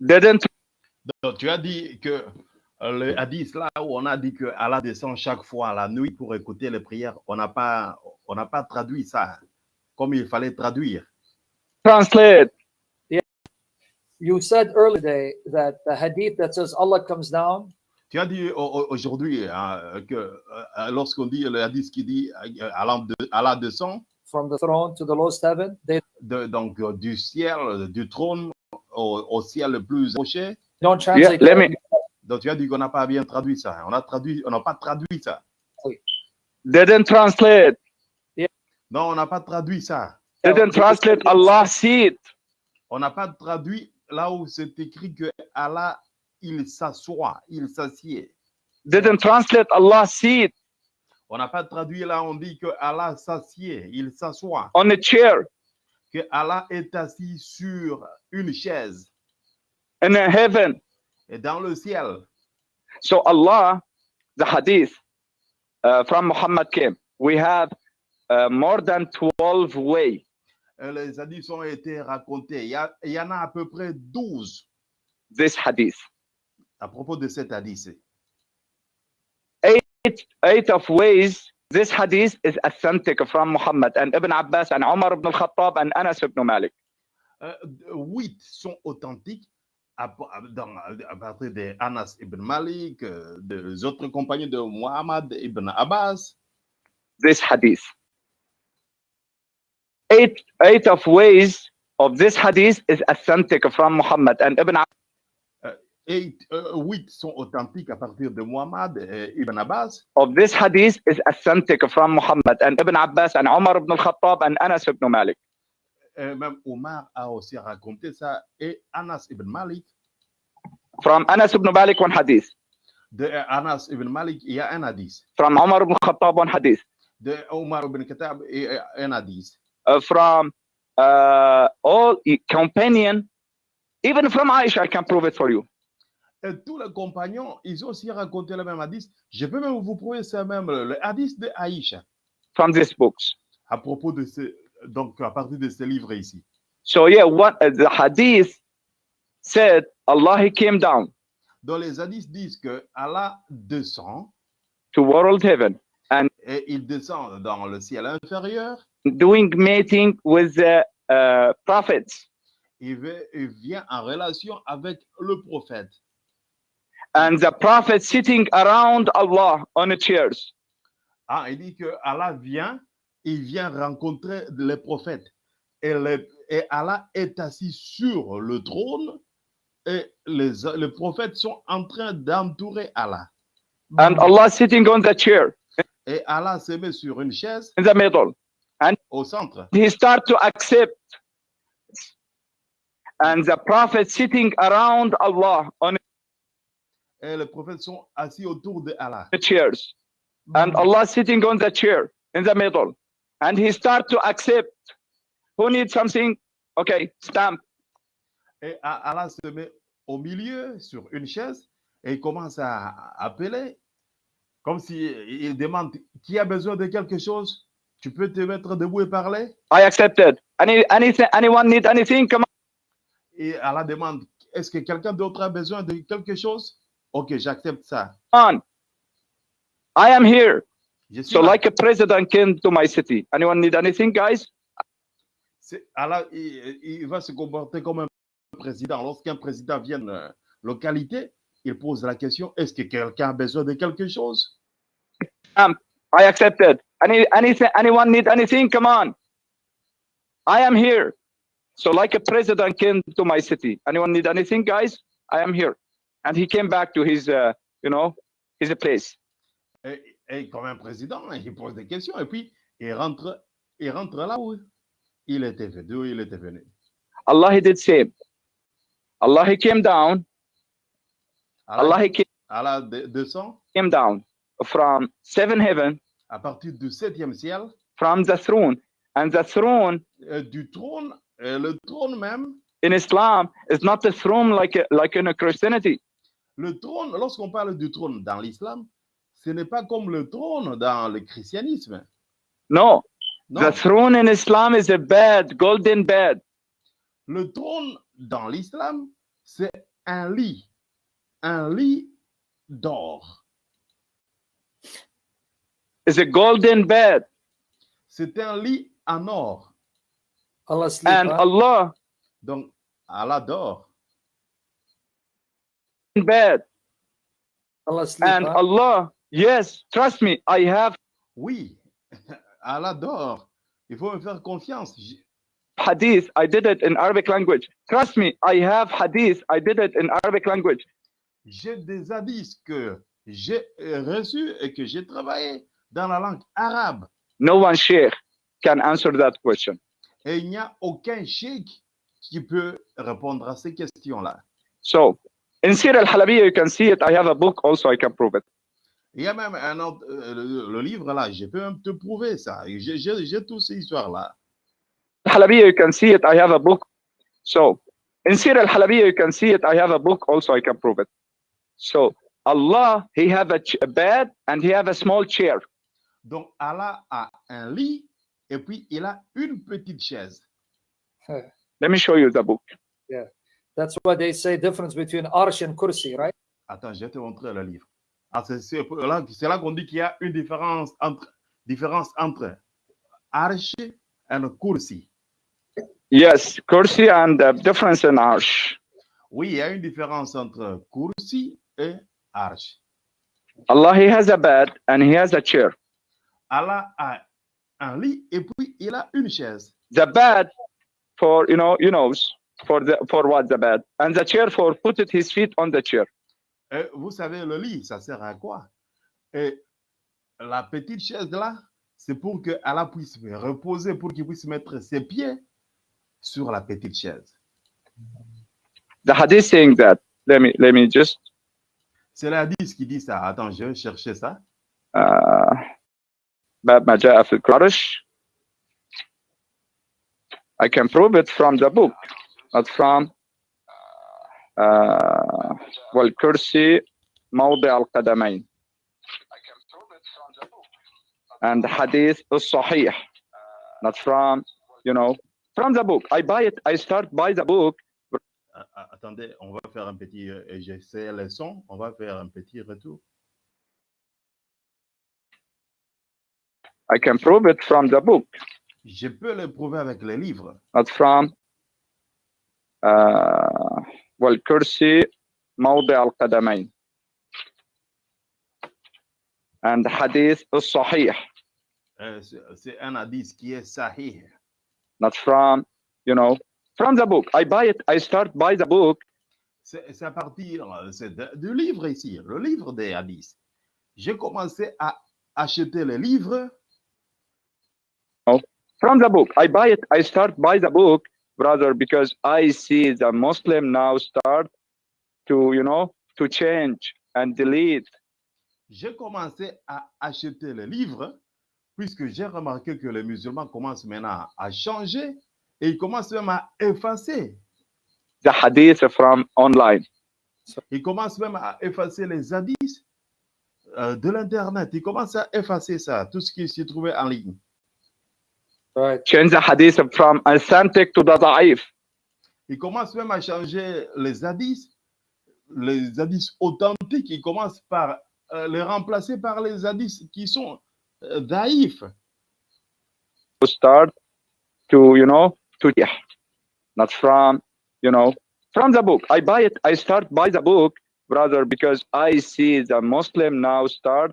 didn't Donc, tu as dit que euh, le hadith là où on a dit que Allah descend chaque fois la nuit pour écouter les prières, on n'a pas, on n'a pas traduit ça comme il fallait traduire. translate. You said earlier today that the hadith that says Allah comes down Tu as dit au- au- aujourd'hui hein, que euh, lorsqu'on dit le hadith qui dit euh, Allah, de- Allah descend, from the throne to the lowest heaven, they de- donc du ciel, du trône au, au ciel le plus approché. don't Yeah, translate. let me Donc tu as dit qu'on n'a pas bien traduit ça. On a traduit, on n'a pas traduit ça. didn't translate. Non, on n'a pas traduit ça. Didn't translate Allah seat. On n'a pas traduit là où c'est écrit que Allah, il s'assoit, il s'assied. Didn't translate Allah seat On n'a pas traduit là, on dit que Allah s'assied, il s'assoit, on a chair que Allah est assis sur une chaise in heaven. et dans le ciel. So Allah, the hadith uh, from Muhammad came. We have uh, more than 12 way. Euh, Les hadiths ont été racontés. Il y, a- il y en a à peu près 12 This hadith. à propos de cet hadith. Eight, eight of ways. This hadith is authentic from Muhammad and Ibn Abbas and Umar ibn al-Khattab and Anas ibn Malik. Euh, huit sont authentiques à, dans- à partir de Anas ibn Malik, euh, des autres compagnons de Muhammad ibn Abbas. This hadith. Eight, eight of ways of this hadith is authentic from Muhammad and Ibn Et euh, huit sont authentiques à partir de Muhammad et ibn Abbas. of this hadith is authentic from Muhammad and Ibn Abbas and Umar ibn al-Khattab and Anas ibn Malik. Et même Omar a aussi raconté ça. Et Anas ibn Malik, From Anas ibn Malik, one hadith. de Anas ibn Malik, il y a un hadith. From Umar ibn al-Khattab, one hadith. De Omar ibn Khattab, il y a un hadith. Uh, from uh, all companion, even from Aisha, I can prove it for you. Et tous les compagnons, ils ont aussi raconté le même hadith. Je peux même vous prouver ça même, le hadith de Aïcha, From these books. à propos de ce, donc à partir de ce livre ici. So yeah, what uh, the hadith said, Allah he came down Donc les hadiths disent que Allah descend to world heaven et il descend dans le ciel inférieur. doing meeting with the uh, prophets. Il vient en relation avec le prophète. And the prophet sitting around Allah on the chairs. Ah, il dit que Allah vient, il vient rencontrer les prophètes. Et, les- et Allah est assis sur le trône et les, les prophètes sont en train d'entourer Allah. And Allah sitting on the chair Et Allah se met sur une chaise in the middle. au centre. He start to accept. And the prophet sitting around Allah on Et les prophètes sont assis autour de Allah. the chairs. And Allah sitting on the chair in the middle. And he start to accept. Who needs something? Okay, stamp. Et Allah se met au milieu sur une chaise et il commence à appeler comme si il demande qui a besoin de quelque chose? Tu peux te mettre debout et parler? I accepted. Any anything anyone need anything? Come Et Allah demande est-ce que quelqu'un d'autre a besoin de quelque chose? Ok, j'accepte ça. on. I am here. Je suis So là. like a president came to my city. Anyone need anything, guys? Allah, il, il va se comporter comme un président. Lorsqu'un président vient de la localité, il pose la question est-ce que quelqu'un a besoin de quelque chose? I accepted. Any anything anyone need anything? Come on. I am here. So like a president came to my city. Anyone need anything, guys? I am here. And he came back to his uh, you know, his place. et, et comme un président, il pose des questions et puis il rentre, il rentre là où il était venu. d'où il était venu. Allah he did same. Allah he came down. Allah Allah, he came, Allah de- descend came down from seven heaven à partir du septième ciel, from the throne. And the throne euh, du trône, euh, le trône même. in Islam is not the throne like like in a Christianity. Le trône, lorsqu'on parle du trône dans l'islam, ce n'est pas comme le trône dans le christianisme. No, Non, the throne in Islam is a bed, golden bed. le trône dans l'islam, c'est un lit, un lit d'or. It's a golden bed. C'est un lit en or. Allah sleep. And huh? Allah Donc, Allah dort. Bed. Allah sleep. And huh? Allah, yes, trust me, I have Oui, Allah dort. Il faut me faire confiance. Hadith. I did it in Arabic language. Trust me, I have hadith. I did it in Arabic language. J'ai des hadiths que j'ai euh, reçus et que j'ai travaillé dans la langue arabe. No one sheikh can answer that question. Et il n'y a aucun cheikh qui peut répondre à ces questions-là. So in Sir al-Halabiyya, you can see it. I have a book also. I can prove it. Il y a même un autre, euh, le, le livre là, je peux même te prouver ça. J'ai j'ai- j'ai toutes ces histoires-là. Halabiyya, you can see it. I have a book. So in Sir al-Halabiyya, you can see it. I have a book also. I can prove it. So Allah, He have a, a bed and He have a small chair. Donc Allah a un lit et puis il a une petite chaise. Let me show you the book. That's why they say difference between arsh and kursi, right? Attends, je vais te montrer le livre. Ah, c'est c'est là, là qu'on dit qu'il y a une différence entre, différence entre arche et kursi. Yes, kursi and the difference in arsh. Oui, il y a une différence entre kursi et arche. Allah, He has a bed and He has a chair. Allah a un lit et puis il a une chaise. The bed for you know, you know, for the for what the bed, and the chair for put it his feet on the chair. Et vous savez, le lit, ça sert à quoi? Et la petite chaise là, c'est pour que Allah puisse reposer, pour qu'il puisse mettre ses pieds sur la petite chaise. The hadith saying that. Let me let me just C'est l'hadith qui dit ça. Attends, je vais chercher ça. uh, باب ما جاء في العرش. I can prove it from the book, not from uh, والكرسي موضع القدمين. And the hadith is sahih, not from, you know, from the book. I buy it, I start by the book. Ah, ah, Attendez, on va faire un petit. euh, J'essaie le son. On va faire un petit retour. I can prove it from the book, Je peux le prouver avec les livres. not from uh, والكرسي موضع القدمين. And the hadith is sahih, Euh, c'est c'est un hadith qui est sahih. not from, you know, from the book. I buy it, I start by the book. C'est c'est à partir euh, c'est de- du livre ici, le livre des hadiths. J'ai commencé à acheter les livres From the book. I buy it, I start by the book, brother, because I see the Muslim now start to, you know, to change and delete. J'ai commencé à acheter les livres puisque j'ai remarqué que les musulmans commencent maintenant à changer et ils commencent même à effacer. the hadith from online. Ils commencent même à effacer les hadiths euh, de l'Internet. Ils commencent à effacer ça, tout ce qui s'y trouvait en ligne. Right. Change the hadith from authentic to the da'if. Ils commencent même à changer les hadiths, les hadiths authentiques. Ils commencent par euh, les remplacer par les hadiths qui sont euh, daïfs. To start to, you know, to yeah, not from, you know, from the book. I buy it, I start by the book, brother, because I see the Muslim now start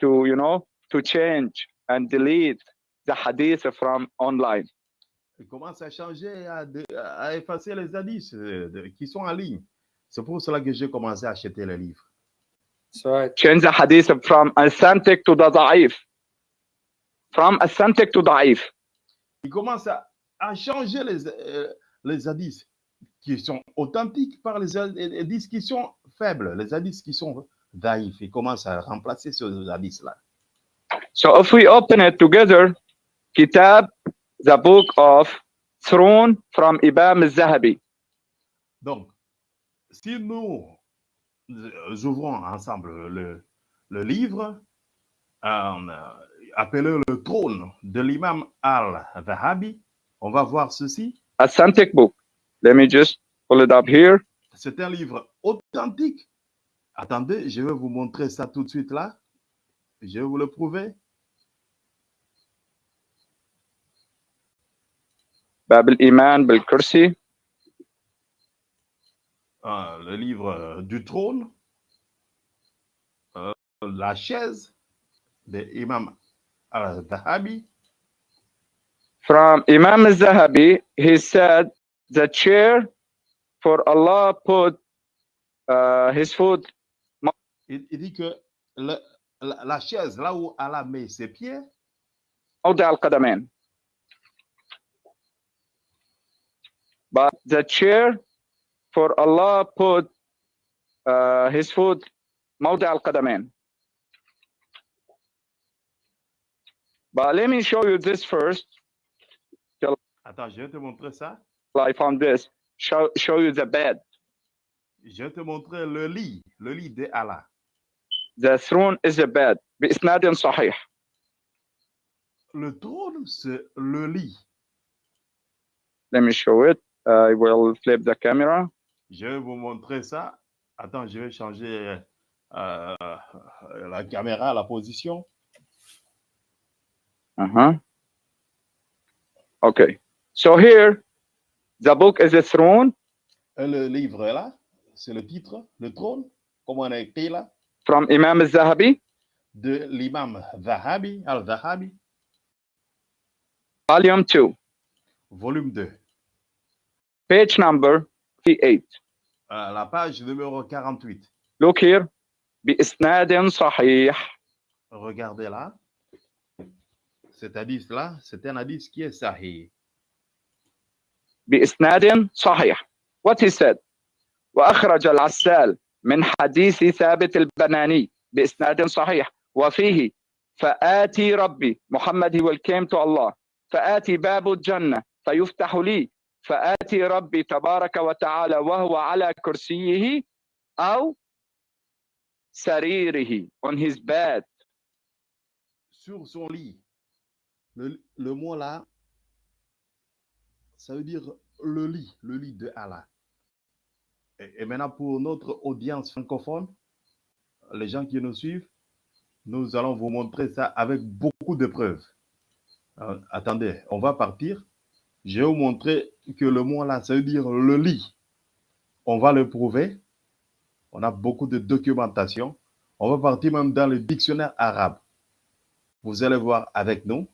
to, you know, to change and delete the hadith from online. Ils commencent à changer, à, effacer les hadiths euh, qui sont en ligne? C'est pour cela que j'ai commencé à acheter les livres. Change the hadith from authentic to the da'if. From authentic to da'if. Ils commencent à, à changer les, euh, les hadiths qui sont authentiques par les hadiths qui sont faibles, les hadiths qui sont daïfs. Ils commencent à remplacer ces hadiths-là. So if we open it together, Kitab, the book of Throne from Imam al-Zahabi. Donc, si nous euh, ouvrons ensemble le, le livre, euh, appelé le trône de l'imam al-Zahabi, on va voir ceci. Authentic book. Let me just pull it up here. C'est un livre authentique. Attendez, je vais vous montrer ça tout de suite là. Je vais vous le prouver. باب الإيمان بالكرسي Euh, le livre euh, du trône, euh, la chaise de Imam al-Zahabi. from Imam al-Zahabi. He said the chair for Allah put uh, his foot Il, il dit que le- la, la chaise, là où Allah met ses pieds, موضع القدمين. But the chair for Allah put uh, his foot موضع القدمين. But let me show you this first. attends, je vais te montrer ça. I found this. Show, show you the bed. Je vais te montrer le lit, le lit de Allah. The throne is a bed. بإسناد صحيح. Le trône, c'est le lit. Let me show it. I will flip the camera. Je vais vous montrer ça. Attends, je vais changer euh, la caméra, la position. Uh-huh. Okay. So here, the book is a throne Et le livre là, c'est le titre, le trône, comme on a écrit là, from Imam al-Zahabi, de l'imam Zahabi, al-Zahabi, volume 2, volume 2. Page number 38. Euh, la page numéro 48. Look here. بإسناد صحيح. Regardez là. Cet hadith là, c'est un hadith qui est sahih. بإسناد صحيح. What he said. وأخرج العسال من حديث ثابت البناني بإسناد صحيح وفيه فآتي ربي محمد he will came to Allah فآتي باب الجنة فيفتح لي فآتي ربي تبارك وتعالى وهو على كرسيه أو سريره on his bed Sur son lit. Le, le mot là, ça veut dire le lit, le lit de Allah. Et, et maintenant, pour notre audience francophone, les gens qui nous suivent, nous allons vous montrer ça avec beaucoup de preuves. Euh, attendez, on va partir. Je vais vous montrer que le mot là, ça veut dire le lit. On va le prouver. On a beaucoup de documentation. On va partir même dans le dictionnaire arabe. Vous allez voir avec nous.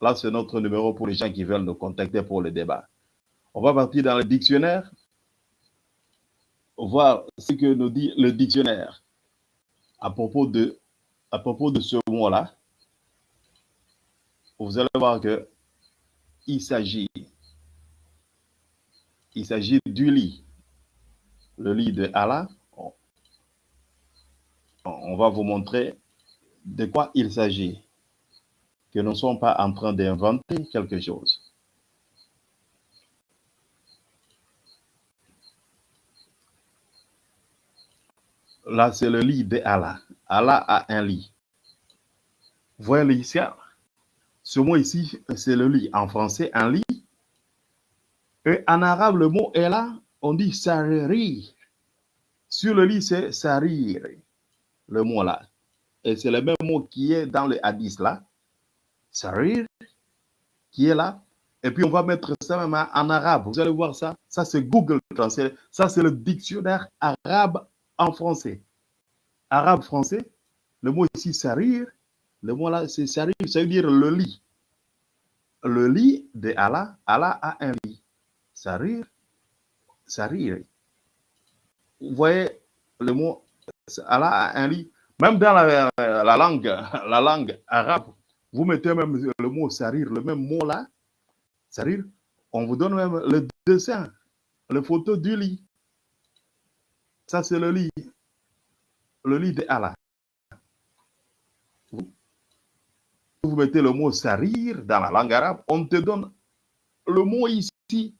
Là, c'est notre numéro pour les gens qui veulent nous contacter pour le débat. On va partir dans le dictionnaire, voir ce que nous dit le dictionnaire à propos de, à propos de ce mot-là. Vous allez voir que il s'agit, il s'agit du lit, le lit de Allah. On- va vous montrer de quoi il s'agit, que nous ne sommes pas en train d'inventer quelque chose. Là, c'est le lit de Allah. Allah a un lit. Vous voyez le ici, ce mot ici, c'est le lit. En français, un lit. Et en arabe, le mot est là, on dit sariri. Sur le lit, c'est sarir, le mot là. Et c'est le même mot qui est dans le hadith là. Sarir, qui est là. Et puis on va mettre ça même en arabe. Vous allez voir ça. Ça, c'est Google Translate. Ça, c'est le dictionnaire arabe en français. Arabe français. Le mot ici, sarir. Le mot là. Ça veut dire le lit. Le lit de Allah. Allah a un lit. Sarir. Sarir. Vous voyez le mot Allah a un lit. Même dans la, la langue, la arabe, vous mettez même le mot sarir, le même mot là, sarir, on vous donne même le dessin, le photo du lit. Ça, c'est le lit, le lit de Allah. Vous, vous mettez le mot sarir dans la langue arabe, on te donne le mot ici,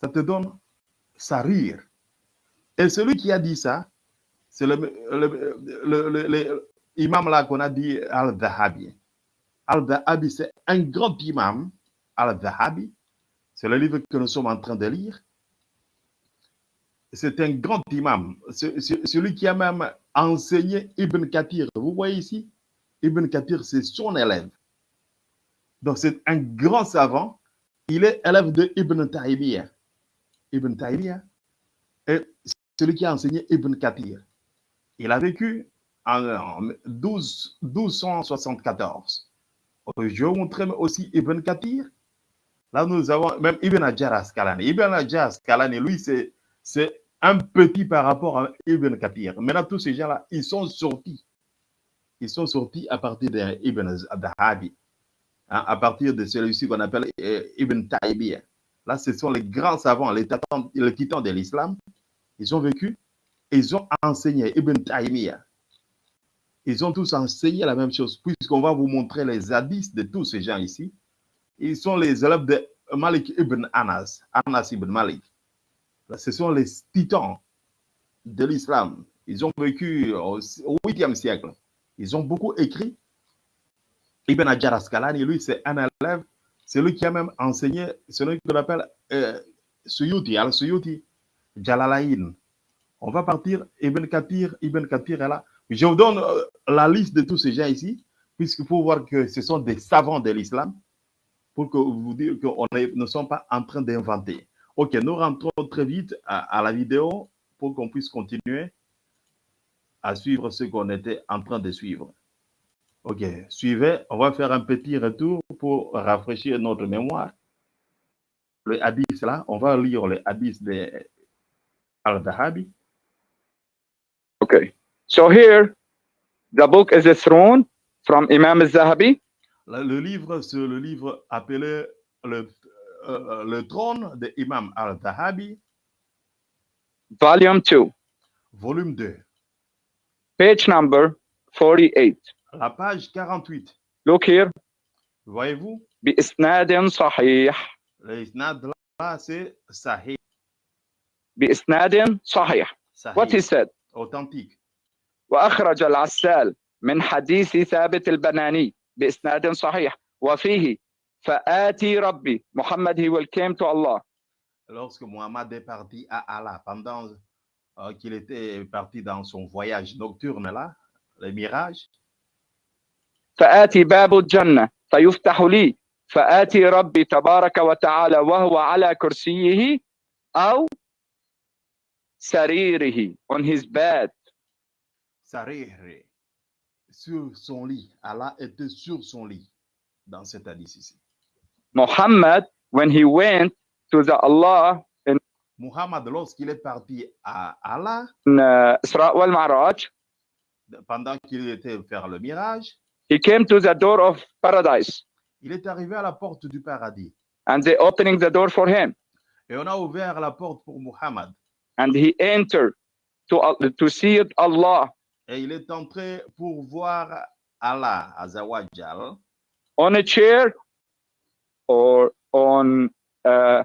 ça te donne sarir. Et celui qui a dit ça, c'est le, le, le, le- le imam là qu'on a dit Al-Dhahabi. Al-Dhahabi, c'est un grand imam, Al-Dhahabi. C'est le livre que nous sommes en train de lire. c'est un grand imam, Ce- ce- celui qui a même enseigné Ibn Kathir. Vous voyez ici, Ibn Kathir, c'est son élève. Donc, c'est un grand savant. Il est élève de Ibn Taymiyyah. Ibn Taymiyyah est celui qui a enseigné Ibn Kathir. Il a vécu en, en 12, 1274. Je vais montrer aussi Ibn Kathir. Là, nous avons même Ibn Hajar Asqalani. Ibn Hajar Asqalani, lui, c'est un petit par rapport à Ibn Kathir. Maintenant, tous ces gens-là, ils sont sortis. Ils sont sortis à partir d'Ibn Dahabi, hein, à partir de celui-ci qu'on appelle euh, Ibn Taymiyyah. Là, ce sont les grands savants, les, titans- de l'islam. Ils ont vécu, ils ont enseigné Ibn Taymiyyah. Ils ont tous enseigné la même chose, puisqu'on va vous montrer les hadiths de tous ces gens ici. Ils sont les élèves de Malik ibn Anas, Anas ibn Malik. Là, ce sont les titans de l'islam. Ils ont vécu au 8e siècle. Ils ont beaucoup écrit. Ibn Hajar Asqalani, lui, c'est un élève, c'est lui qui a même enseigné celui qu'on appelle euh, Suyuti, Al-Suyuti, Jalalain. On va partir, Ibn Kathir, Ibn Kathir est là. Je vous donne euh, la liste de tous ces gens ici, puisqu'il faut voir que ce sont des savants de l'islam, pour que vous dire qu'on ne sommes pas en train d'inventer. Ok, nous rentrons très vite à la vidéo pour qu'on puisse continuer à suivre ce qu'on était en train de suivre. Ok, suivez, on va faire un petit retour pour rafraîchir notre mémoire. Le hadith là, on va lire le hadith de Al-Dahabi. Okay. So here, the book is a throne from Imam al-Zahabi. Le le livre, c'est le livre appelé le, euh, le trône de Imam Al-Dahabi, volume 2, volume 2, page number 48. la page 48. Look here. Voyez-vous, بإسناد صحيح le isnad là, c'est Sahih. بإسناد صحيح. What he Sahih, said. authentique. وأخرج العسال من حديث ثابت البناني بإسناد صحيح وفيه فآتي ربي محمد he will came to Allah Lorsque Muhammad est parti à Allah, pendant euh, qu'il était parti dans son voyage nocturne là, le mirage, فآتي باب الجنة فيفتح لي فآتي ربي تبارك وتعالى وهو على كرسيه أو سريره on his bed Sarih, sur son lit. Allah était sur son lit dans cet hadith ici. Muhammad when he went to the Allah in Muhammad, lorsqu'il est parti à Allah, uh, Mi'raj pendant qu'il était faire le mirage, he came to the door of paradise il est arrivé à la porte du paradis. and they opening the door for him Et on a ouvert la porte pour Muhammad. and he entered to to see Allah Et il est entré pour voir Allah, Azawajal, on a chair or on uh,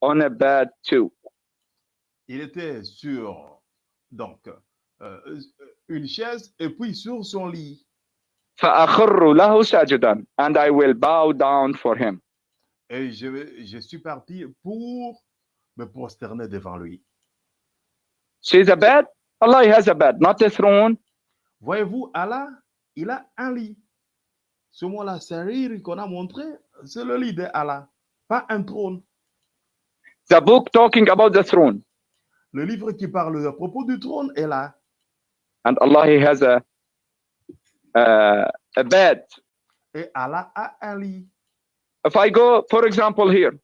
on a bed too il était sur donc euh, une chaise et puis sur son lit. And I will bow down for him. Et je, je suis parti pour me prosterner devant lui. She's a bed? Allah has a bed, not a throne. Voyez-vous, Allah, il a un lit. Ce mot-là, sarir qu'on a montré, c'est le lit d'Allah, pas un trône. The book talking about the throne. Le livre qui parle à propos du trône est là. And Allah he has a uh, a bed. Et Allah a un lit. If I go, for example, here,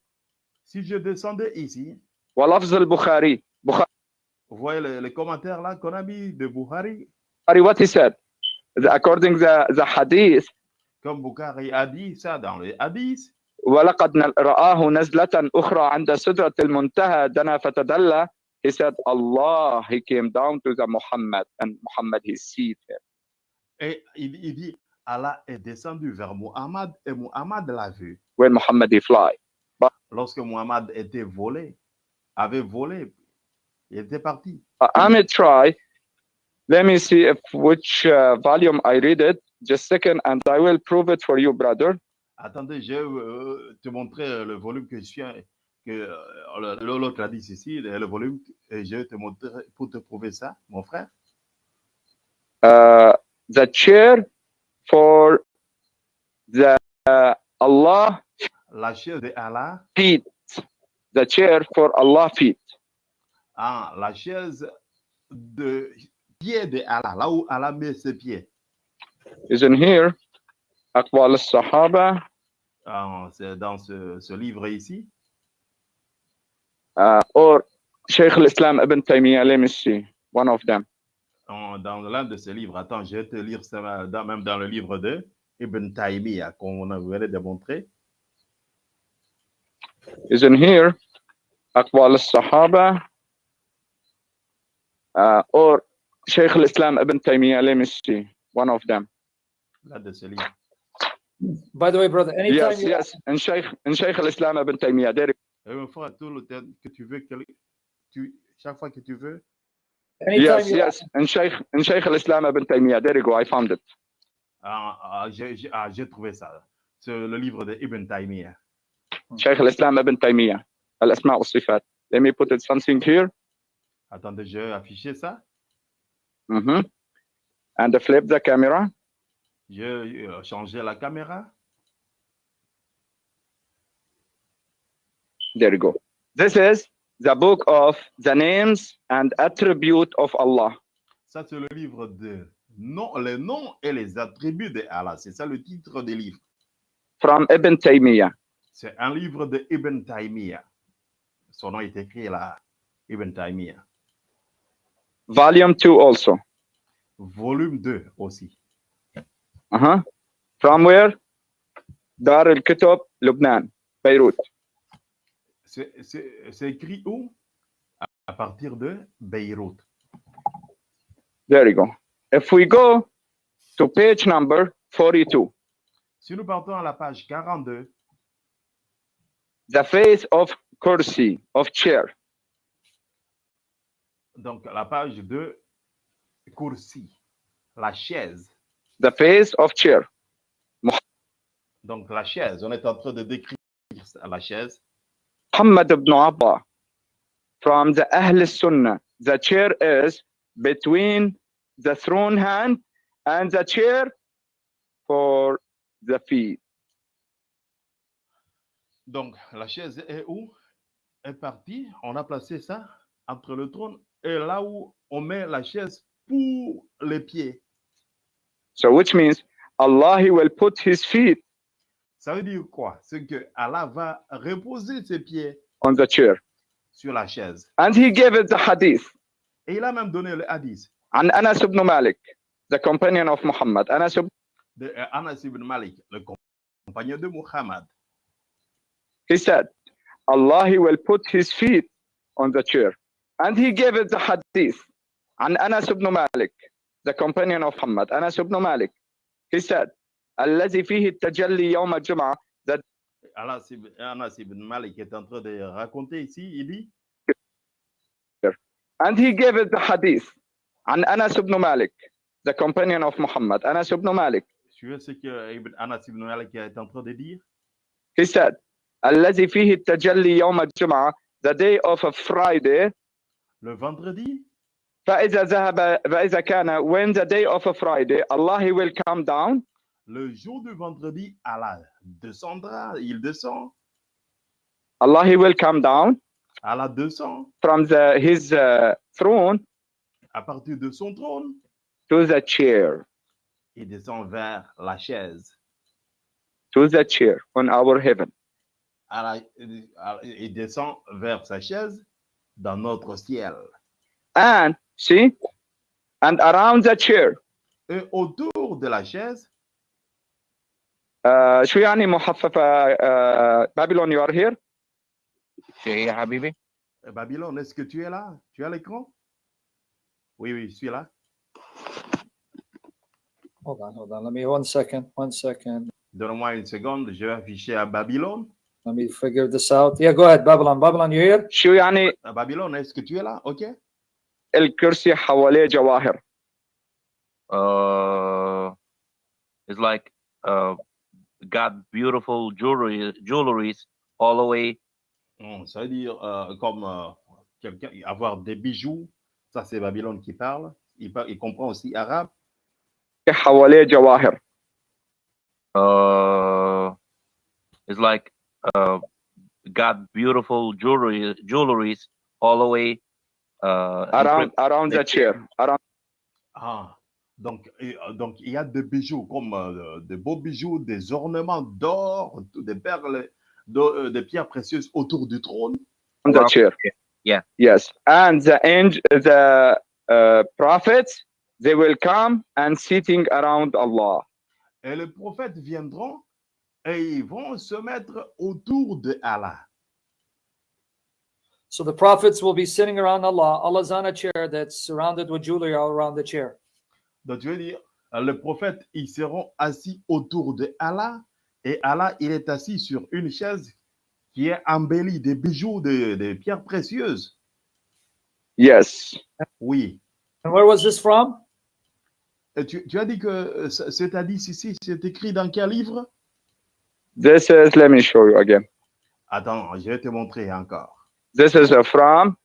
Si je descendais ici, ولفظ البخاري Bukhari, vous voyez les, les commentaires là qu'on a mis de Bukhari, what he said, the, according the the hadith, comme Bukhari a dit ça dans le hadith, ولقد رآه نزلة أخرى عند سدرة المنتهى دنا فتدلى. He said, Allah, he came down to the Muhammad and Muhammad he seated him. et il, il dit Allah est descendu vers Muhammad et Muhammad l'a vu. when Muhammad he fly. Lorsque Muhammad était volé, avait volé, il était parti. Uh, I'm gonna try. Let me see if which uh, volume I read it. Just second, and I will prove it for you, brother. Attendez, je vais euh, te montrer le volume que je suis, que euh, l'autre a dit ceci, le volume, et je te montrer pour te prouver ça, mon frère. Uh, the chair for the uh, Allah. La chair de Allah. Feet. The chair for Allah feet. Ah, la chaise de pied de Allah, là où Allah met ses pieds. Isn't here. Aqwal al-Sahaba? Ah, c'est dans ce, ce livre ici. uh, or Sheikh Islam ibn Taymiyyah, let me see, one of them. Dans l'un de ses livres, attends, je vais te lire ça, dans, même dans le livre de Ibn Taymiyyah, qu'on avait démontré. Is in here, Aqwal al-Sahaba, uh, or Sheikh al-Islam ibn Taymiyyah, let me see, one of them. L'un de ses livres. By the way, brother, anytime yes, you... yes, and Sheikh, and Sheikh al-Islam ibn Taymiyyah, there Et mon frère, tout le temps que tu veux, quel- tu, chaque fois que tu veux, Yes, yes. And Sheikh, and Sheikh al-Islam Ibn Taymiyyah. There you go. I found it. ah, ah, j'ai ah, trouvé ça. C'est le livre de Ibn Taymiyyah. Sheikh al-Islam Ibn Taymiyyah. Al-Asma' wa-Sifat. Let me put it something here. Attendez, je vais afficher ça. hmm And flip the camera. Je vais euh, changer la caméra. There you go. This is the book of the names and attribute of Allah. Ça, c'est le livre de non, les noms et les attributs de Allah. C'est ça le titre du livre. From Ibn Taymiyyah. C'est un livre de Ibn Taymiyyah. Son nom est écrit là, Ibn Taymiyyah. Volume 2 also. Volume 2 aussi. Uh-huh. From where? Dar al-Kutub, Lebanon, Beirut. C'est écrit où? À- partir de Beyrouth. There you go. If we go to page number 42, Si nous partons à la page 42, the face of kursi, of chair. donc la page de Kursi, la chaise. The face of chair. Donc la chaise, on est en train de décrire la chaise. Muhammad ibn Abba from the Ahl Sunnah. The chair is between the throne hand and the chair for the feet. Donc la chaise est où Est partie, on a placé ça entre le trône et là où on met la chaise pour les pieds. So which means Allah he will put his feet Ça veut dire quoi? C'est que Allah va reposer ses pieds on the chair. sur la chaise. And he gave it the hadith. Et il a même donné le hadith. And Anas ibn Malik, the companion of Muhammad. Anas ibn, uh, Anas ibn Malik, le compagnon de Muhammad. He said, Allah he will put his feet on the chair. And he gave it the hadith. And Anas ibn Malik, the companion of Muhammad, Anas ibn Malik, he said, الذي فيه التجلي يوم الجمعة ibn, Anas ibn Malik est en train de raconter ici, il dit, And he gave it the hadith عن Anas ibn Malik, the companion of Muhammad. Anas ibn Malik, suivez ce que Anas ibn Malik est en train de dire. he said, الذي فيه التجلي يوم الجمعة, the day of a Friday, Le vendredi, فإذا ذهب فإذا كان when the day of a Friday, Allah he will come down le jour du vendredi, Allah descendra, il descend, Allah he will come down Allah descend from the his uh, throne à partir de son trône, to the chair. Il descend vers la chaise. to the chair on our heaven. Allah- il descend vers sa chaise dans notre ciel. and see and around the chair. Et autour de la chaise, شو يعني محففة uh, Babylon you are here شو هي يا حبيبي؟ Babylone, est-ce que tu es là Tu as l'écran Oui, oui, je suis là. hold on, hold on. Let me one second, one second. Donne-moi une seconde, je vais afficher à Babylone. Let me figure this out. Yeah, go ahead, Babylon. Babylon, you here? شو يعني À Babylone, est-ce que tu es là OK الكرسي حواليه جواهر Uh, it's like uh, got beautiful jewelry, jewelries all the way Hum, Ça veut dire euh, comme euh, quelqu'un avoir des bijoux. Ça, c'est Babylone qui parle. Il, par- il comprend aussi arabe. حواليه جواهر uh, it's like uh, got beautiful jewelry, jewelries all the way uh, around encrypt- around the chair around Ah, donc, et, euh, donc il y a des bijoux comme euh, des beaux bijoux, des ornements d'or, des perles, de- euh, des pierres précieuses autour du trône. the chair Yeah. yes and the angel the uh, prophets they will come and sitting around Allah Et les prophètes viendront et ils vont se mettre autour de Allah. So the prophets will be sitting around Allah. Allah's on a chair that's surrounded with jewelry all around the chair. Donc, je veux dire, les prophètes, ils seront assis autour de Allah et Allah, il est assis sur une chaise qui est embellie de bijoux, de, de pierres précieuses. yes Oui. And where was this from? Et tu, tu as dit que cet hadith ici, c'est écrit dans quel livre? This is let me show you again Attends, je vais te montrer encore. this is from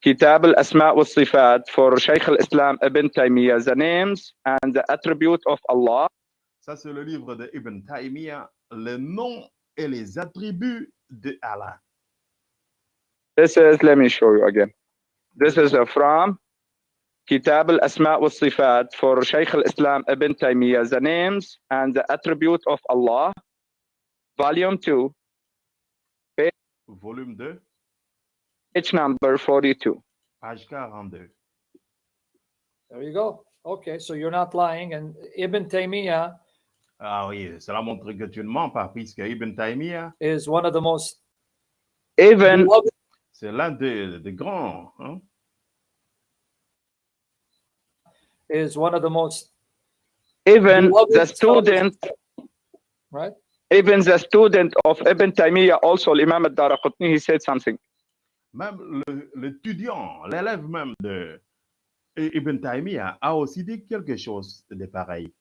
Kitab al-Asma wa Sifat for Shaykh al-Islam Ibn Taymiyyah. The names and the attribute of Allah. Ça, c'est le livre de Ibn Taymiyyah, les noms et les attributs de Allah. This is, let me show you again. This is from Kitab al-Asma wa Sifat for Shaykh al-Islam Ibn Taymiyyah, the names and the attribute of Allah, volume 2, Volume 2, page number 42. page 42. There you go. Okay, so you're not lying. And Ibn Taymiyyah Ah oui, cela montre que tu ne mens pas, puisque Ibn Taymiyyah, is one of the most Even, beloved c'est l'un des, des grands. hein. is one of the most even the student, right? even the student of Ibn Taymiyyah, also Imam al-Daraqutni, he said something. Même l'étudiant, l'élève même de Ibn Taymiyyah a aussi dit quelque chose de pareil.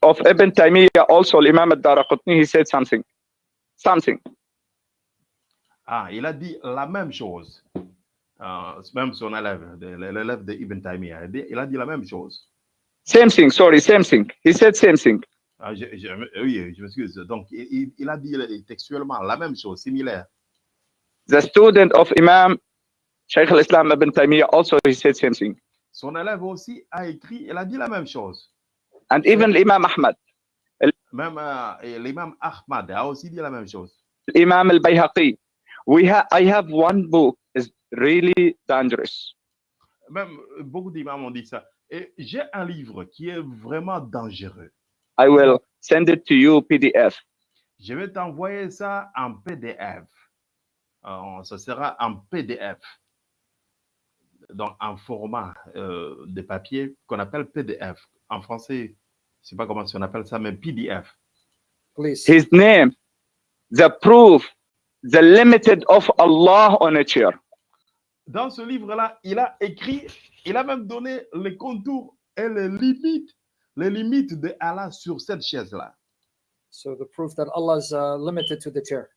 Of Ibn Taymiyyah, also Imam al-Daraqutni, he said something. Something. Ah, il a dit la même chose. Ah, même son élève, l'élève de Ibn Taymiyyah, il a dit- la même chose. Same thing, sorry, same thing. He said same thing. Ah, je, je- oui, je m'excuse. Donc, il- il a dit textuellement la même chose, similaire. The student of Imam Shaykh al-Islam Ibn Taymiyyah also he said same thing. Son élève aussi a écrit, il a dit la même chose. And even Imam Ahmad, Même euh, l'imam Ahmad a aussi dit la même chose. Imam al-Bayhaqi. We have I have one book is really dangerous. Même beaucoup d'imams ont dit ça. Et j'ai un livre qui est vraiment dangereux. I will send it to you PDF. Je vais t'envoyer ça en PDF. Euh, ce sera en PDF. Donc, en format euh, de papier qu'on appelle PDF. En français, je ne sais pas comment on appelle ça, mais PDF. Please. His name, the proof, the limited of Allah on a chair. Dans ce livre-là, il a écrit, il a même donné les contours et les limites, les limites de Allah sur cette chaise-là. So the proof that Allah is uh, limited to the chair.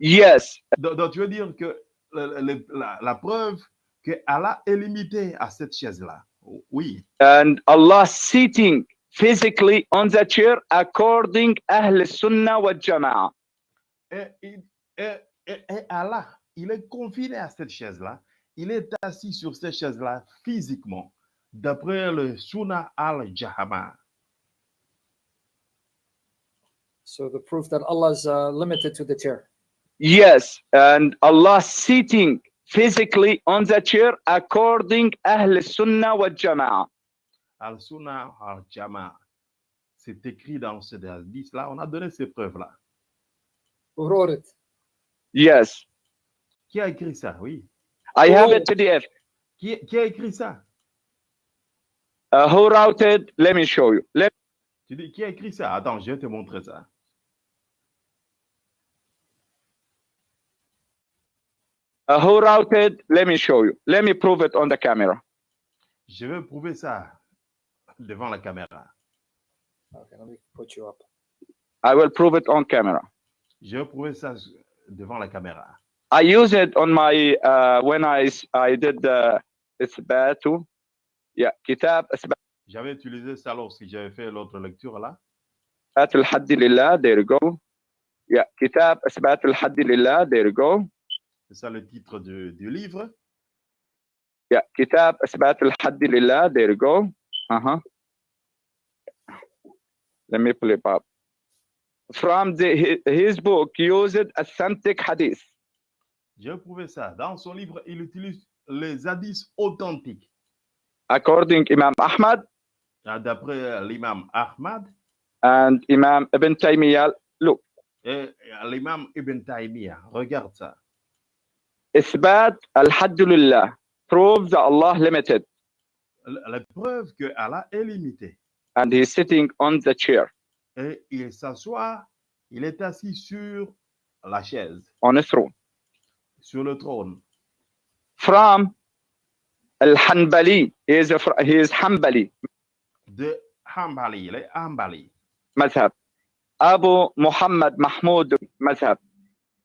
Yes, Donc, donc, tu veux dire que le- le- la, la preuve que Allah est limité à cette chaise-là. Oui. and Allah sitting physically on the chair according Ahl Sunnah wa Jama'ah. Et, et- et- et- et Allah, il est confiné à cette chaise-là. Il est assis sur cette chaise-là physiquement, d'après le Sunnah al-Jahama. So the proof that Allah is uh, limited to the chair. Yes, and Allah sitting physically on the chair according Ahl Sunnah wa Jama'ah. Al-Sunnah al-Jama. C'est écrit dans ce hadith-là. On a donné ces preuves-là. Who wrote it? Yes, Qui a écrit ça? Oui. I have Oh. a PDF. Qui, qui a écrit ça? Uh, who wrote it? Let me show you. Let Tu dis, qui a écrit ça? Attends, je vais te montrer ça. Uh, who wrote it? Let me show you. Let me prove it on the camera. Je vais prouver ça devant la caméra. Okay, let me put you up. I will prove it on camera. Je vais prouver ça devant la caméra. I use it on my uh, when I s- I did the isbatu. Yeah, kitab isbat J'avais utilisé ça lorsque j'avais fait l'autre lecture là. al-hadd lillah. There you go. Yeah, kitab isbat al-hadd lillah. There you go. C'est ça le titre du, du livre? Yeah, kitab isbat al-hadd lillah. There you go. Uh-huh. Let me pull it up. From the, his, book, used authentic hadith. J'ai prouvé ça. Dans son livre, il utilise les hadiths authentiques. according Imam Ahmad Ah, D'après l'imam Ahmad and Imam Ibn Taymiyyah. Look, et l'imam Ibn Taymiyyah. Regarde ça. Isbat proves that Allah limited. La preuve que Allah est limité. And he's sitting on the chair. Et il s'assoit, il est assis sur la chaise. On a throne. Sur le trône. From Al-Hanbali, he is, a, he is Hanbali. De Hanbali, il est Hanbali. Mazhab. Abu Muhammad Mahmoud Mazhab.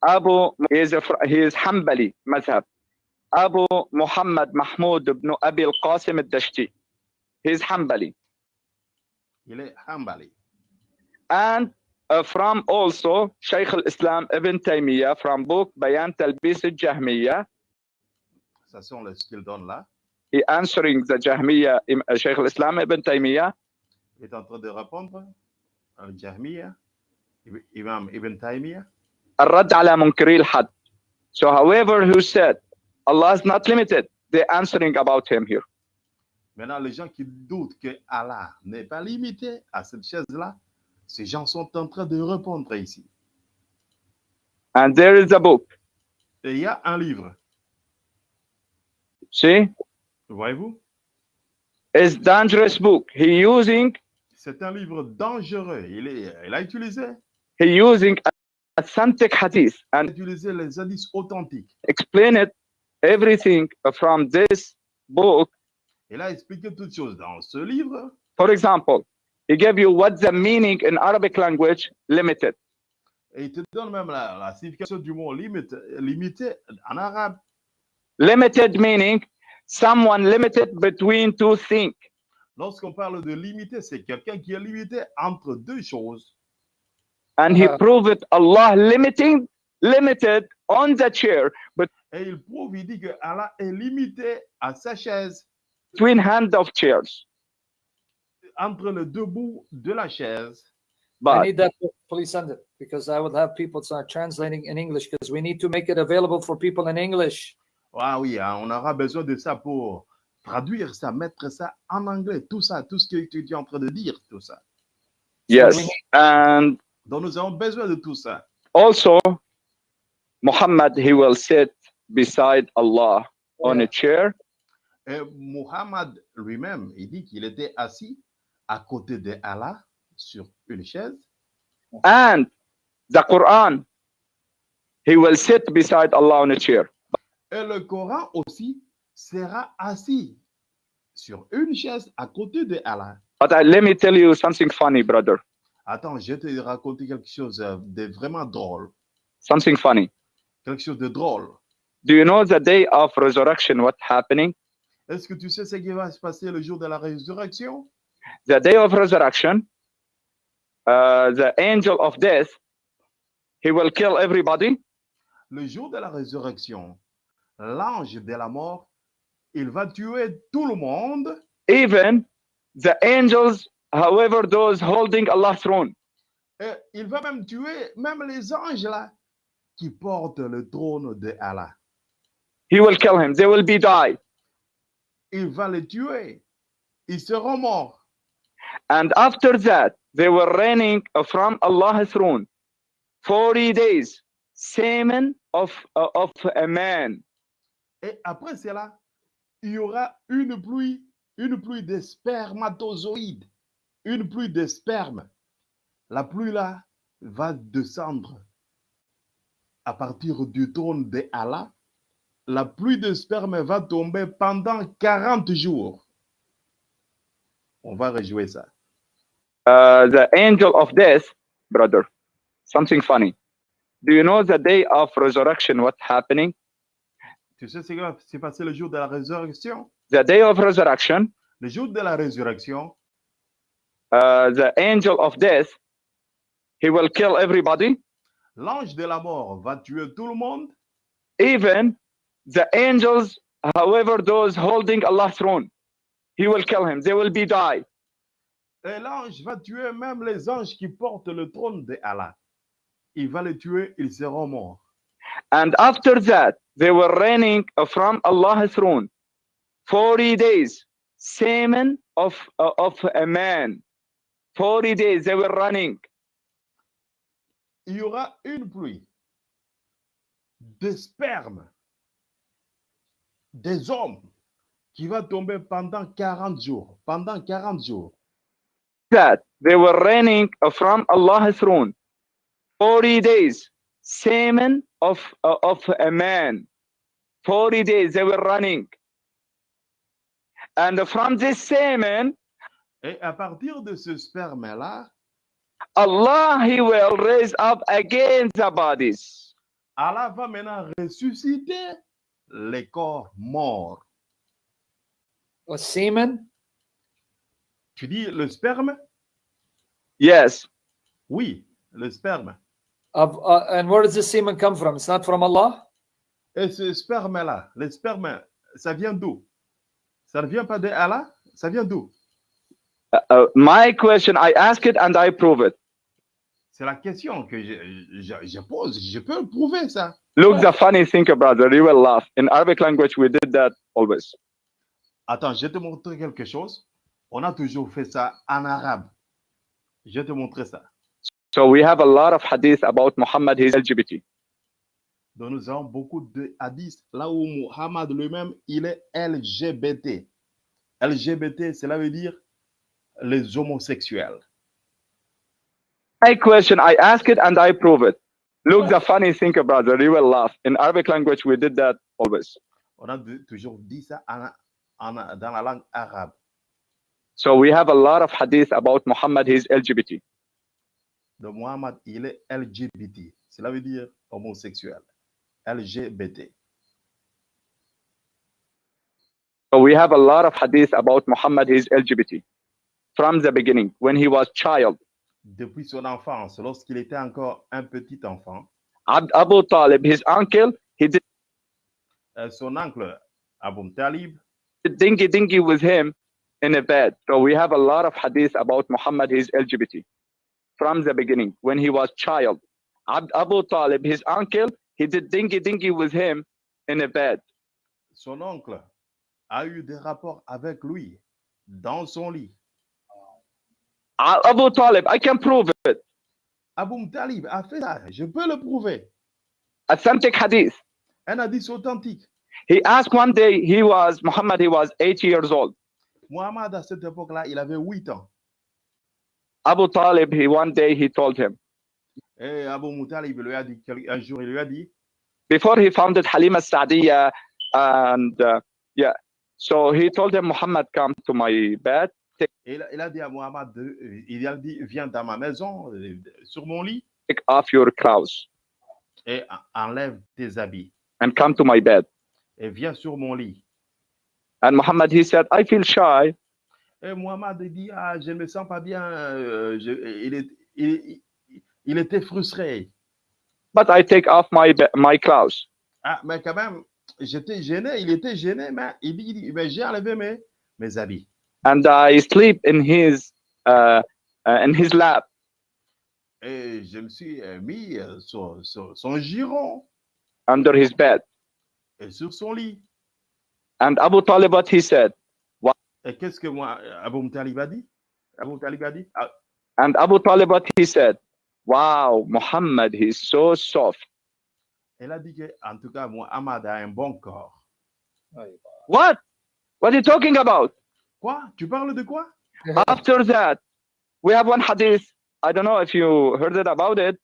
Abu, is, a, he is Hanbali madhab. Abu Muhammad Mahmud ibn Abi al-Qasim al-Dashti. He's Hanbali. Hanbali. and uh, from also Shaykh al-Islam Ibn Taymiyyah from book Bayan Talbis al-Jahmiyyah, Ça sont les ce qu'il donne là. he answering the Jahmiyyah, Im- uh, Shaykh al-Islam Ibn Taymiyyah, Il est en train de répondre al Jahmiyyah, Imam Ibn Taymiyyah. الرد على منكري الحد. So however who said Allah is not limited, they answering about him here. Maintenant, les gens qui doutent que Allah n'est pas limité à cette chaise-là, ces gens sont en train de répondre ici. And there is a book. Et il y a un livre, See, voyez-vous, it's dangerous book. He using c'est un livre dangereux. Il, est, il a utilisé, he using authentic hadith and utilisé les hadiths authentiques. explain it everything from this book Il a expliqué toutes choses dans ce livre. For example, he gave you what's the meaning in Arabic language limited. Et il te donne même la, la signification du mot limite, limité en arabe. Limited meaning someone limited between two things. Lorsqu'on parle de limité, c'est quelqu'un qui est limité entre deux choses. And he Uh-huh. proved it Allah limiting limited on the chair Et il prouve, il dit que Allah est limité à sa chaise, between hand of chairs. entre les deux bouts de la chaise. I But need that. book. Please send it because I would have people start translating in English because we need to make it available for people in English. Ah oui, hein, on aura besoin de ça pour traduire ça, mettre ça en anglais, tout ça, tout ce que tu es en train de dire, tout ça. yes, and Donc nous avons besoin de tout ça. also Muhammad he will sit beside Allah on a chair Et Muhammad lui-même, il dit qu'il était assis à côté de Allah sur une chaise. and the Quran he will sit beside Allah on a chair. Et le Coran aussi sera assis sur une chaise à côté de Allah. But I, let me tell you something funny, brother. Attends, je vais te raconter quelque chose euh, de vraiment drôle. Something funny. Quelque chose de drôle. Do you know the day of resurrection? What happening? Est-ce que tu sais ce qui va se passer le jour de la résurrection? The day of resurrection, uh, the angel of death, he will kill everybody, Le jour de la résurrection, l'ange de la mort, il va tuer tout le monde, even the angels, however, those holding Allah's throne. et il va même tuer même les anges là qui portent le trône de Allah. He will kill him. They will be die. Il va les tuer. Ils seront morts. And after that, they were reigning from Allah's throne 40 days, semen of, uh, of a man. Et après cela, il y aura une pluie, une pluie de spermatozoïdes, une pluie de sperme. La pluie là va descendre à partir du trône de Allah. La pluie de sperme va tomber pendant 40 jours. On va rejouer ça. Uh, the angel of death, brother, something funny. Do you know the day of resurrection? What's happening? Tu sais ce qui va s'est passé le jour de la résurrection? The day of resurrection, Le jour de la résurrection, uh, the angel of death, he will kill everybody, l'ange de la mort va tuer tout le monde, even the angels, however, those holding Allah's throne, he will kill him. They will be die. et l'ange va tuer même les anges qui portent le trône de Allah. Il va les tuer, ils seront morts. And after that, they were reigning from Allah's throne 40 days, semen of, uh, of a man. 40 days they were running. Il y aura une pluie de sperme des hommes qui va tomber pendant 40 jours. Pendant 40 jours. That they were reigning from Allah's throne 40 days, semen of, uh, of a man. 40 days they were running. And from this semen, Et à partir de ce sperme-là, Allah he will raise up again the bodies. Allah va maintenant ressusciter les corps morts. A semen? Tu dis le sperme? Yes. Oui, le sperme. Of, uh, and where does this semen come from? It's not from Allah? Et ce sperme-là, le sperme, ça vient d'où? Ça ne vient pas de Allah? Ça vient d'où? Uh, uh, my question, I ask it and I prove it. C'est la question que je, je- je pose. Je peux le prouver, ça. Look, the funny thing, brother, you will laugh. In Arabic language, we did that always. Attends, je vais te montrer quelque chose. On a toujours fait ça en arabe. Je vais te montrer ça. So we have a lot of hadith about Muhammad, his LGBT. Donc, nous avons beaucoup de hadiths là où Muhammad lui-même, il est LGBT. LGBT, cela veut dire les homosexuels. My question, I ask it and I prove it. Look, the funny thing, brother, you will laugh. In Arabic language, we did that always. On a toujours dit ça en- en- dans la langue arabe. So we have a lot of hadith about Muhammad, his LGBT. Donc, Muhammad, il est LGBT. Cela veut dire homosexuel. LGBT. So we have a lot of hadith about Muhammad, his LGBT. From the beginning, when he was child. Depuis son enfance, lorsqu'il était encore un petit enfant, Abd Abu Talib, his uncle, he did euh, son oncle Abu Talib dingy dingy with him in a bed. So we have a lot of hadith about Muhammad, his LGBT. From the beginning, when he was child. Abd Abu Talib, his uncle, he did dingy dingy with him in a bed. son oncle a eu des rapports avec lui dans son lit. Abu Talib, I can prove it. Abu Talib a fait ça, je peux le prouver. Authentic hadith. Un hadith authentique. He asked one day, he was, Muhammad, he was 80 years old. Muhammad, à cette époque-là, il avait 8 ans. Abu Talib, he one day he told him, Et Abu Moutalib lui a dit, un jour, il lui a dit, before he founded Halima Sa'diya, and uh, yeah, so he told him, Muhammad, come to my bed, il, a- dit à Muhammad, euh, il a dit, viens dans ma maison, euh, sur mon lit, take off your clothes et en- enlève tes habits. and come to my bed. Et viens sur mon lit. And Muhammad, he said, I feel shy. Et Muhammad dit, ah, je ne me sens pas bien. euh, je- il, est- il- il- était frustré. but I take off my my clothes. Ah, mais quand même, j'étais gêné, il était gêné, mais il dit, il dit, mais j'ai enlevé mes, mes habits. And I sleep in his uh, uh, in his lap. Et je me suis euh, mis euh, sur, sur son giron under his bed. et sur son lit. And Abu Talib, what he said, Et qu'est-ce que moi, Abu Talib a dit Abu Talib a dit, ah, and Abu Talib, what he said, wow, Muhammad, he's so soft. elle a dit que, en tout cas, Muhammad a un bon corps. What? What are you talking about? Quoi? Tu parles de quoi? After that, we have one hadith. I don't know if you heard it about it.